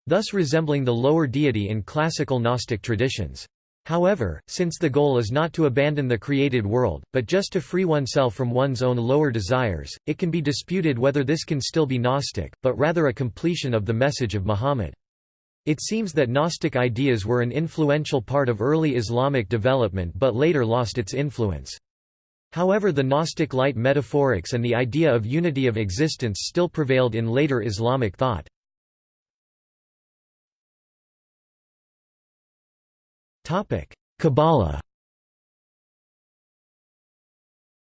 thus resembling the lower deity in classical Gnostic traditions. However, since the goal is not to abandon the created world, but just to free oneself from one's own lower desires, it can be disputed whether this can still be Gnostic, but rather a completion of the message of Muhammad. It seems that Gnostic ideas were an influential part of early Islamic development but later lost its influence. However the Gnostic light metaphorics and the idea of unity of existence still prevailed in later Islamic thought. Kabbalah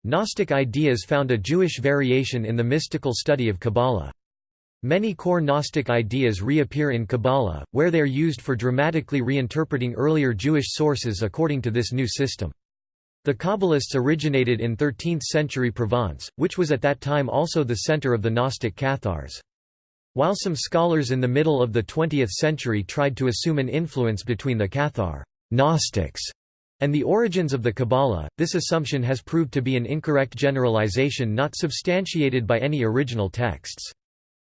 Gnostic ideas found a Jewish variation in the mystical study of Kabbalah. Many core Gnostic ideas reappear in Kabbalah, where they are used for dramatically reinterpreting earlier Jewish sources according to this new system. The Kabbalists originated in 13th-century Provence, which was at that time also the center of the Gnostic Cathars. While some scholars in the middle of the 20th century tried to assume an influence between the Cathar Gnostics and the origins of the Kabbalah, this assumption has proved to be an incorrect generalization not substantiated by any original texts.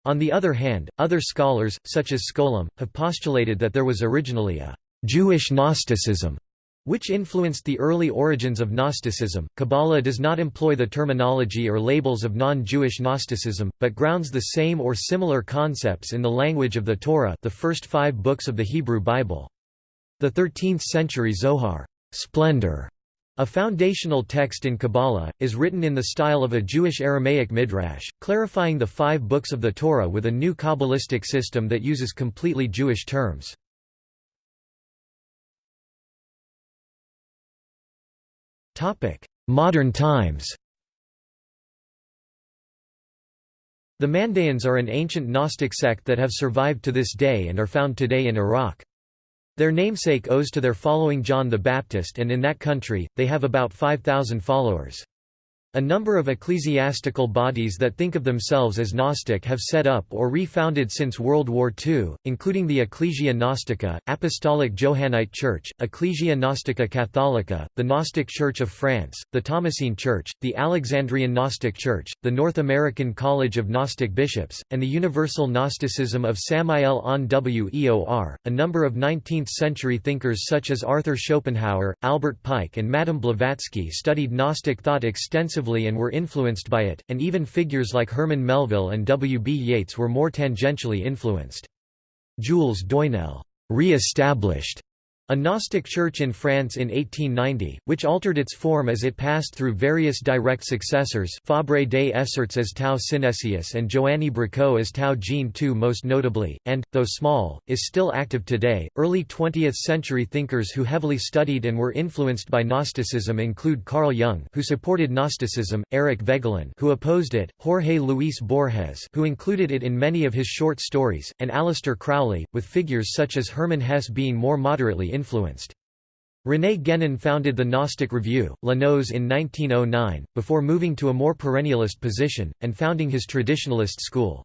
On the other hand, other scholars, such as Scholem, have postulated that there was originally a Jewish Gnosticism which influenced the early origins of Gnosticism. Kabbalah does not employ the terminology or labels of non-Jewish Gnosticism, but grounds the same or similar concepts in the language of the Torah, the first 5 books of the Hebrew Bible. The 13th-century Zohar splendor, A foundational text in Kabbalah, is written in the style of a Jewish Aramaic midrash, clarifying the five books of the Torah with a new Kabbalistic system that uses completely Jewish terms. Modern times The Mandaeans are an ancient Gnostic sect that have survived to this day and are found today in Iraq. Their namesake owes to their following John the Baptist and in that country, they have about 5,000 followers. A number of ecclesiastical bodies that think of themselves as Gnostic have set up or refounded since World War II, including the Ecclesia Gnostica, Apostolic Johannite Church, Ecclesia Gnostica Catholica, the Gnostic Church of France, the Thomasine Church, the Alexandrian Gnostic Church, the North American College of Gnostic Bishops, and the Universal Gnosticism of Samael Aun Weor. A number of 19th century thinkers such as Arthur Schopenhauer, Albert Pike, and Madame Blavatsky studied Gnostic thought extensively and were influenced by it, and even figures like Herman Melville and W. B. Yeats were more tangentially influenced. Jules Doinel re-established a Gnostic church in France in 1890, which altered its form as it passed through various direct successors Fabre des Essarts as Tau Synesius and Joanny Bricaud as Tau Jean II most notably, and, though small, is still active today. Early 20th century thinkers who heavily studied and were influenced by Gnosticism include Carl Jung who supported Gnosticism, Eric Voegelin who opposed it, Jorge Luis Borges who included it in many of his short stories, and Aleister Crowley, with figures such as Hermann Hesse being more moderately influenced. René Guénon founded the Gnostic Review, La Gnosis in 1909, before moving to a more perennialist position, and founding his traditionalist school.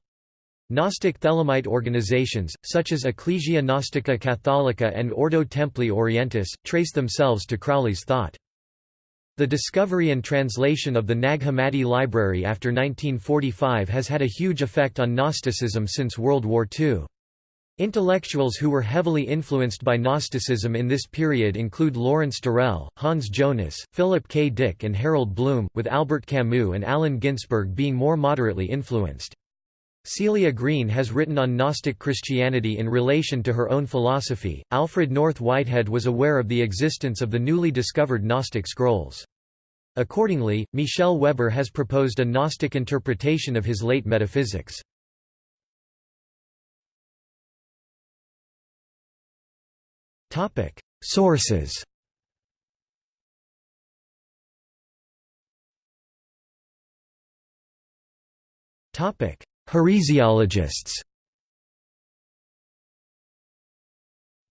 Gnostic Thelemite organizations, such as Ecclesia Gnostica Catholica and Ordo Templi Orientis, trace themselves to Crowley's thought. The discovery and translation of the Nag Hammadi library after 1945 has had a huge effect on Gnosticism since World War II. Intellectuals who were heavily influenced by Gnosticism in this period include Lawrence Durrell, Hans Jonas, Philip K. Dick and Harold Bloom, with Albert Camus and Allen Ginsberg being more moderately influenced. Celia Green has written on Gnostic Christianity in relation to her own philosophy. Alfred North Whitehead was aware of the existence of the newly discovered Gnostic scrolls. Accordingly, Michel Weber has proposed a Gnostic interpretation of his late metaphysics. Topic: Sources. Topic: Heresiologists.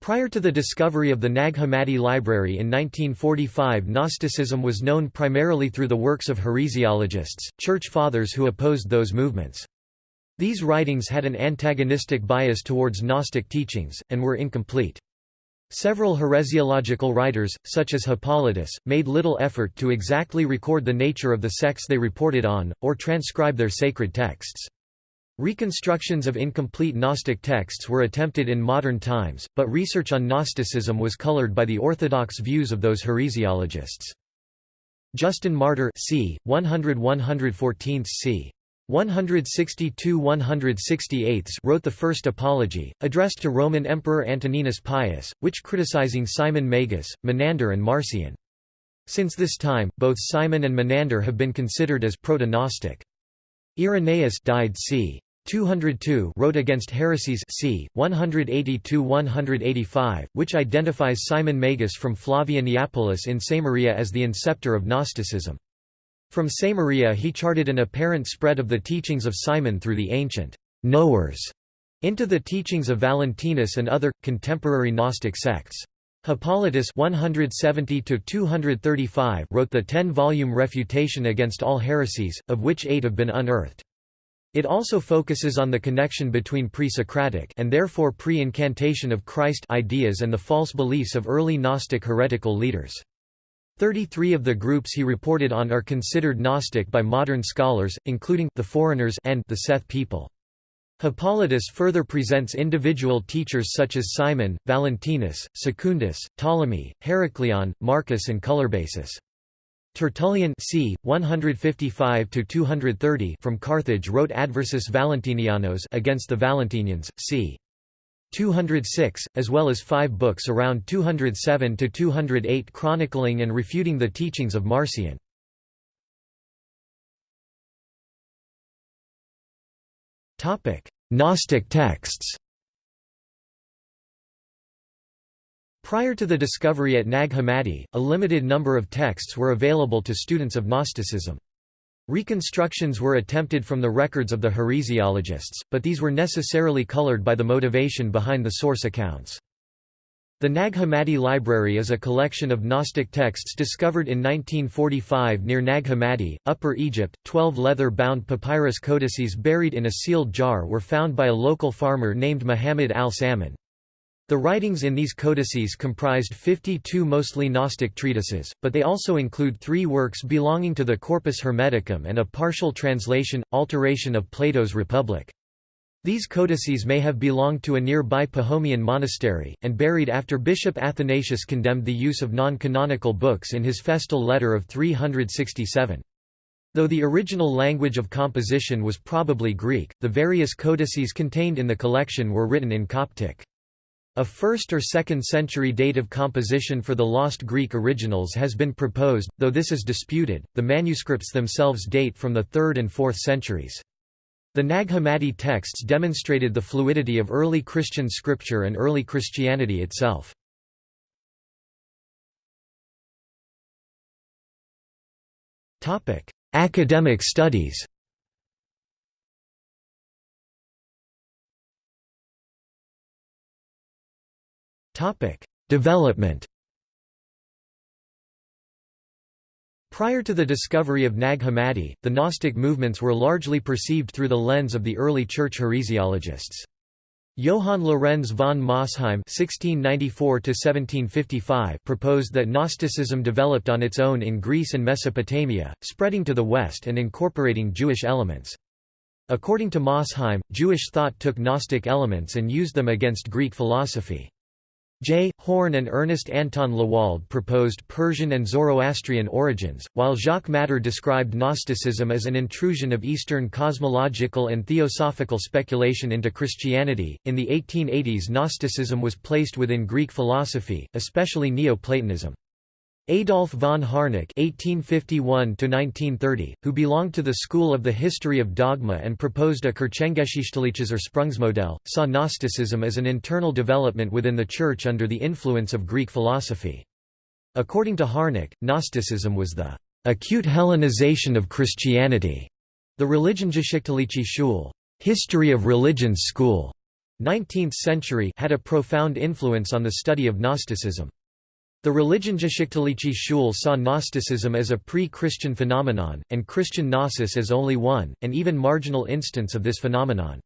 Prior to the discovery of the Nag Hammadi library in 1945 Gnosticism was known primarily through the works of heresiologists, church fathers who opposed those movements. These writings had an antagonistic bias towards Gnostic teachings, and were incomplete. Several heresiological writers, such as Hippolytus, made little effort to exactly record the nature of the sects they reported on, or transcribe their sacred texts. Reconstructions of incomplete Gnostic texts were attempted in modern times, but research on Gnosticism was colored by the orthodox views of those heresiologists. Justin Martyr c. 100–114 c. 162–168 wrote the first apology, addressed to Roman Emperor Antoninus Pius, which criticizing Simon Magus, Menander and Marcion. Since this time, both Simon and Menander have been considered as proto-Gnostic. Irenaeus died c. 202 wrote against heresies c. 180–185, which identifies Simon Magus from Flavia Neapolis in Samaria as the inceptor of Gnosticism. From Samaria he charted an apparent spread of the teachings of Simon through the ancient knowers into the teachings of Valentinus and other, contemporary Gnostic sects. Hippolytus 170 wrote the ten-volume refutation against all heresies, of which eight have been unearthed. It also focuses on the connection between pre-Socratic and therefore pre-incantation of Christ ideas and the false beliefs of early Gnostic heretical leaders. Thirty-three of the groups he reported on are considered Gnostic by modern scholars, including the foreigners and the Seth people. Hippolytus further presents individual teachers such as Simon, Valentinus, Secundus, Ptolemy, Heracleon, Marcus and Colorbasus. Tertullian c. 155 from Carthage wrote Adversus Valentinianos against the Valentinians, c. 206, as well as five books around 207–208 chronicling and refuting the teachings of Marcion. Gnostic texts Prior to the discovery at Nag Hammadi, a limited number of texts were available to students of Gnosticism. Reconstructions were attempted from the records of the heresiologists, but these were necessarily colored by the motivation behind the source accounts. The Nag Hammadi Library is a collection of Gnostic texts discovered in 1945 near Nag Hammadi, Upper Egypt. Twelve leather bound papyrus codices buried in a sealed jar were found by a local farmer named Muhammad al Saman. The writings in these codices comprised 52 mostly Gnostic treatises, but they also include three works belonging to the Corpus Hermeticum and a partial translation, alteration of Plato's Republic. These codices may have belonged to a nearby Pachomian monastery, and buried after Bishop Athanasius condemned the use of non-canonical books in his festal letter of 367. Though the original language of composition was probably Greek, the various codices contained in the collection were written in Coptic. A 1st or 2nd century date of composition for the lost Greek originals has been proposed, though this is disputed. The manuscripts themselves date from the 3rd and 4th centuries. The Nag Hammadi texts demonstrated the fluidity of early Christian scripture and early Christianity itself. Academic studies Development Prior to the discovery of Nag Hammadi, the Gnostic movements were largely perceived through the lens of the early church heresiologists. Johann Lorenz von Mosheim (1694–1755) proposed that Gnosticism developed on its own in Greece and Mesopotamia, spreading to the west and incorporating Jewish elements. According to Mosheim, Jewish thought took Gnostic elements and used them against Greek philosophy. J. Horn and Ernest Anton Lewald proposed Persian and Zoroastrian origins, while Jacques Matter described Gnosticism as an intrusion of Eastern cosmological and theosophical speculation into Christianity. In the 1880s, Gnosticism was placed within Greek philosophy, especially Neoplatonism. Adolf von Harnack (1851–1930), who belonged to the school of the history of dogma and proposed a Kirchengeschichtliches Ursprungsmodell, saw Gnosticism as an internal development within the Church under the influence of Greek philosophy. According to Harnack, Gnosticism was the acute Hellenization of Christianity. The Religionsgeschichtliche Schule, history of religions school, 19th century, had a profound influence on the study of Gnosticism. The Religionsgeschichtliche Schule saw Gnosticism as a pre-Christian phenomenon, and Christian Gnosis as only one, and even marginal instance of this phenomenon.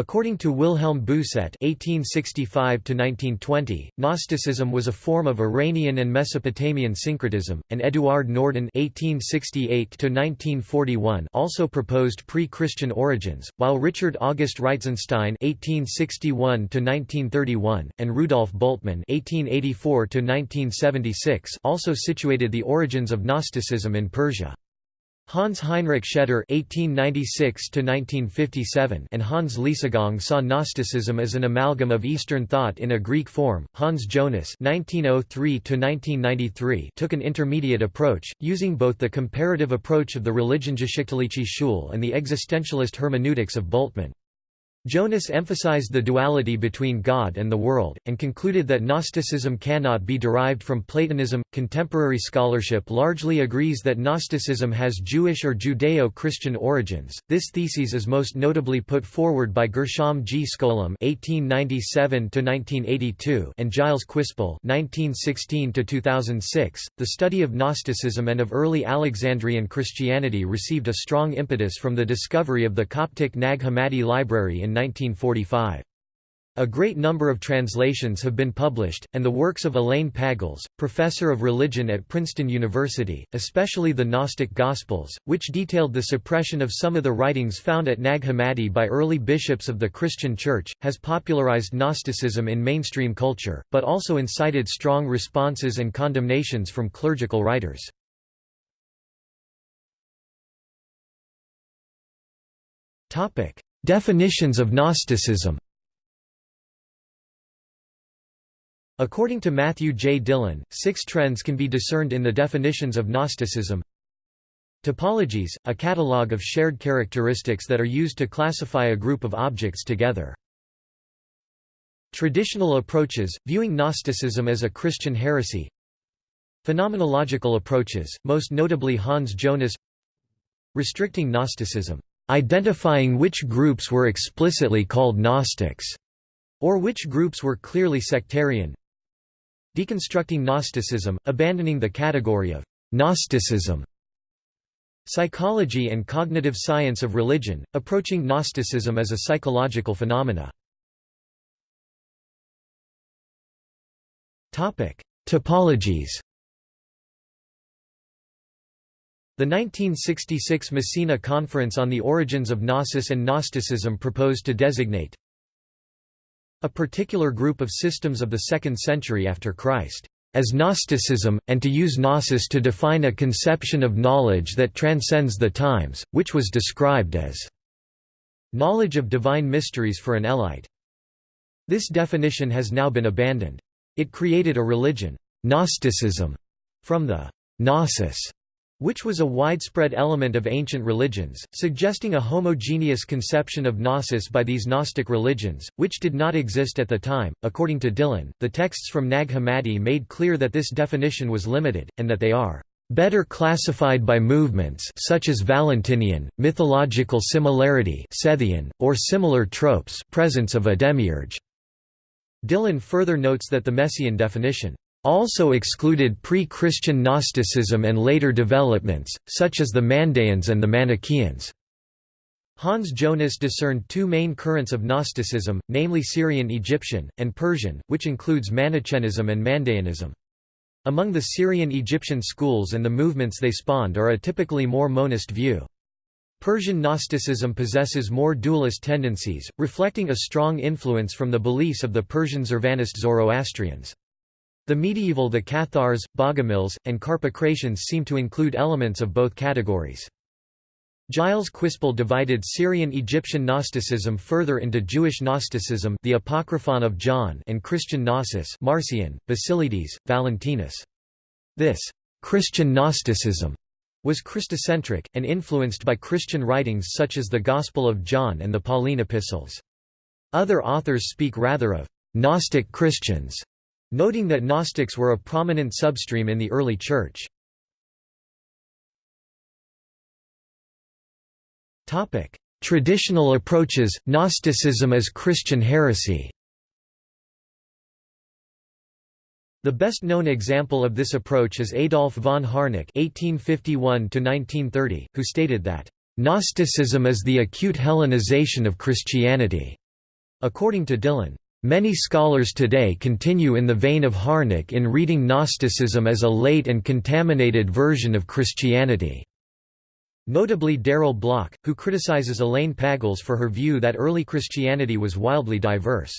According to Wilhelm Bousset (1865–1920), Gnosticism was a form of Iranian and Mesopotamian syncretism, and Eduard Norden (1868–1941) also proposed pre-Christian origins, while Richard August Reitzenstein (1861–1931) and Rudolf Bultmann (1884–1976) also situated the origins of Gnosticism in Persia. Hans Heinrich Scheder (1896–1957) and Hans Liesegang saw Gnosticism as an amalgam of Eastern thought in a Greek form. Hans Jonas (1903–1993) took an intermediate approach, using both the comparative approach of the Religionsgeschichtliche Schule and the existentialist hermeneutics of Bultmann. Jonas emphasized the duality between God and the world, and concluded that Gnosticism cannot be derived from Platonism. Contemporary scholarship largely agrees that Gnosticism has Jewish or Judeo Christian origins. This thesis is most notably put forward by Gershom G. Scholem (1897–1982) and Giles Quispel (1916–2006). The study of Gnosticism and of early Alexandrian Christianity received a strong impetus from the discovery of the Coptic Nag Hammadi Library in 1945. A great number of translations have been published, and the works of Elaine Pagels, professor of religion at Princeton University, especially the Gnostic Gospels, which detailed the suppression of some of the writings found at Nag Hammadi by early bishops of the Christian Church, has popularized Gnosticism in mainstream culture, but also incited strong responses and condemnations from clerical writers. Definitions of Gnosticism According to Matthew J. Dillon, six trends can be discerned in the definitions of Gnosticism. Typologies, a catalogue of shared characteristics that are used to classify a group of objects together. Traditional approaches, viewing Gnosticism as a Christian heresy Phenomenological approaches, most notably Hans Jonas Restricting Gnosticism, identifying which groups were explicitly called Gnostics, or which groups were clearly sectarian. Deconstructing Gnosticism, abandoning the category of Gnosticism. Psychology and cognitive science of religion, approaching Gnosticism as a psychological phenomena. Typologies The 1966 Messina Conference on the Origins of Gnosis and Gnosticism proposed to designate a particular group of systems of the second century after Christ as Gnosticism, and to use Gnosis to define a conception of knowledge that transcends the times, which was described as knowledge of divine mysteries for an Elite. This definition has now been abandoned. It created a religion, Gnosticism, from the Gnosis which was a widespread element of ancient religions, suggesting a homogeneous conception of gnosis by these Gnostic religions, which did not exist at the time. According to Dillon, the texts from Nag Hammadi made clear that this definition was limited, and that they are better classified by movements such as Valentinian, mythological similarity Sethian, or similar tropes presence of a demiurge. Dillon further notes that the Messina definition also excluded pre-Christian Gnosticism and later developments, such as the Mandaeans and the Manichaeans. Hans Jonas discerned two main currents of Gnosticism, namely Syrian Egyptian, and Persian, which includes Manichaeism and Mandaeanism. Among the Syrian Egyptian schools and the movements they spawned are a typically more monist view. Persian Gnosticism possesses more dualist tendencies, reflecting a strong influence from the beliefs of the Persian Zurvanist Zoroastrians. The medieval the Cathars, Bogomils, and Carpocratians seem to include elements of both categories. Giles Quispel divided Syrian-Egyptian Gnosticism further into Jewish Gnosticism the Apocryphon of John and Christian Gnosis Marcion, Basilides, Valentinus. This «Christian Gnosticism» was Christocentric, and influenced by Christian writings such as the Gospel of John and the Pauline epistles. Other authors speak rather of «Gnostic Christians» noting that Gnostics were a prominent substream in the early Church. Traditional approaches, Gnosticism as Christian heresy The best-known example of this approach is Adolf von Harnack (1851–1930), who stated that Gnosticism is the acute Hellenization of Christianity. According to Dillon, Many scholars today continue in the vein of Harnack in reading Gnosticism as a late and contaminated version of Christianity. Notably Darrell Bock, who criticizes Elaine Pagels for her view that early Christianity was wildly diverse.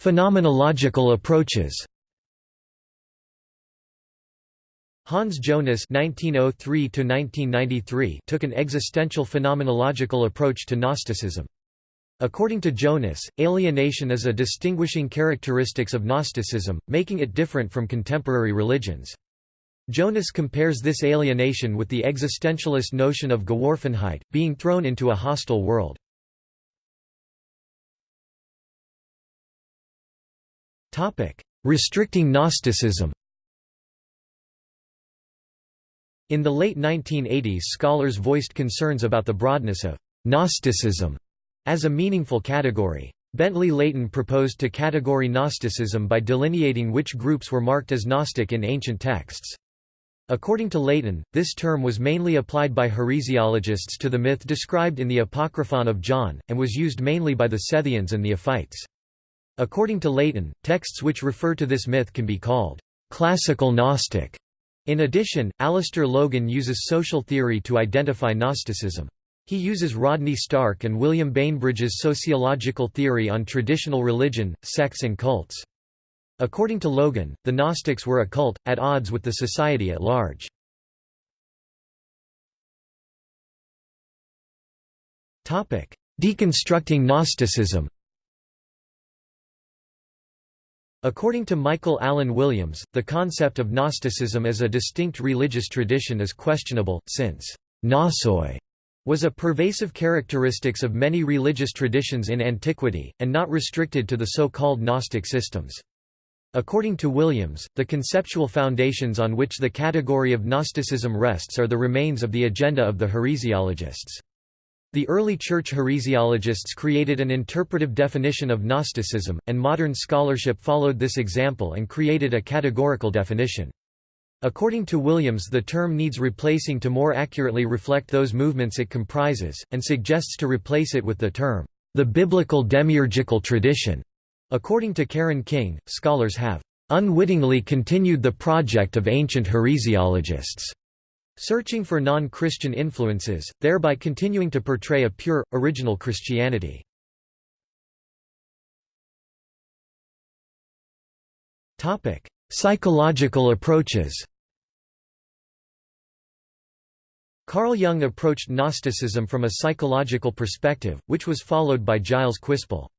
Phenomenological approaches Hans Jonas (1903–1993) took an existential phenomenological approach to Gnosticism. According to Jonas, alienation is a distinguishing characteristics of Gnosticism, making it different from contemporary religions. Jonas compares this alienation with the existentialist notion of Geworfenheit, being thrown into a hostile world. Restricting Gnosticism In the late 1980s scholars voiced concerns about the broadness of Gnosticism as a meaningful category. Bentley Layton proposed to category Gnosticism by delineating which groups were marked as Gnostic in ancient texts. According to Layton, this term was mainly applied by heresiologists to the myth described in the Apocryphon of John, and was used mainly by the Sethians and Ophites. According to Layton, texts which refer to this myth can be called classical Gnostic in addition, Alistair Logan uses social theory to identify Gnosticism. He uses Rodney Stark and William Bainbridge's sociological theory on traditional religion, sects and cults. According to Logan, the Gnostics were a cult, at odds with the society at large. Deconstructing Gnosticism According to Michael Allen Williams, the concept of Gnosticism as a distinct religious tradition is questionable, since «gnosis» was a pervasive characteristics of many religious traditions in antiquity, and not restricted to the so-called Gnostic systems. According to Williams, the conceptual foundations on which the category of Gnosticism rests are the remains of the agenda of the heresiologists. The early church heresiologists created an interpretive definition of Gnosticism, and modern scholarship followed this example and created a categorical definition. According to Williams the term needs replacing to more accurately reflect those movements it comprises, and suggests to replace it with the term, the biblical demiurgical tradition. According to Karen King, scholars have unwittingly continued the project of ancient heresiologists searching for non-Christian influences, thereby continuing to portray a pure, original Christianity. Psychological approaches Carl Jung approached Gnosticism from a psychological perspective, which was followed by Giles Quispel.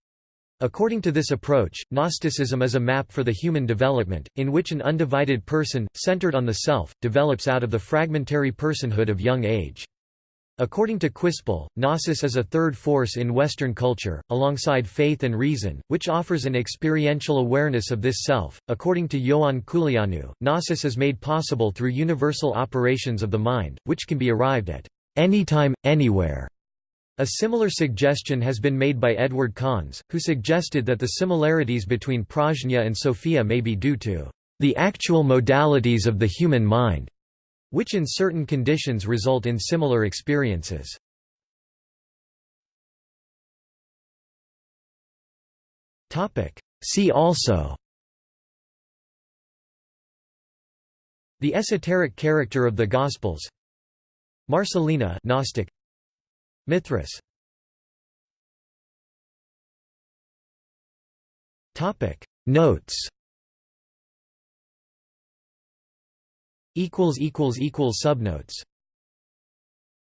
According to this approach, Gnosticism is a map for the human development, in which an undivided person, centered on the self, develops out of the fragmentary personhood of young age. According to Quispel, Gnosis is a third force in Western culture, alongside faith and reason, which offers an experiential awareness of this self. According to Ioan Culianu, Gnosis is made possible through universal operations of the mind, which can be arrived at anytime, anywhere. A similar suggestion has been made by Edward Conze, who suggested that the similarities between prajna and sophia may be due to the actual modalities of the human mind, which in certain conditions result in similar experiences. See also The esoteric character of the Gospels Marcellina Gnostic Mithras. Topic. Notes. Equals equals equals subnotes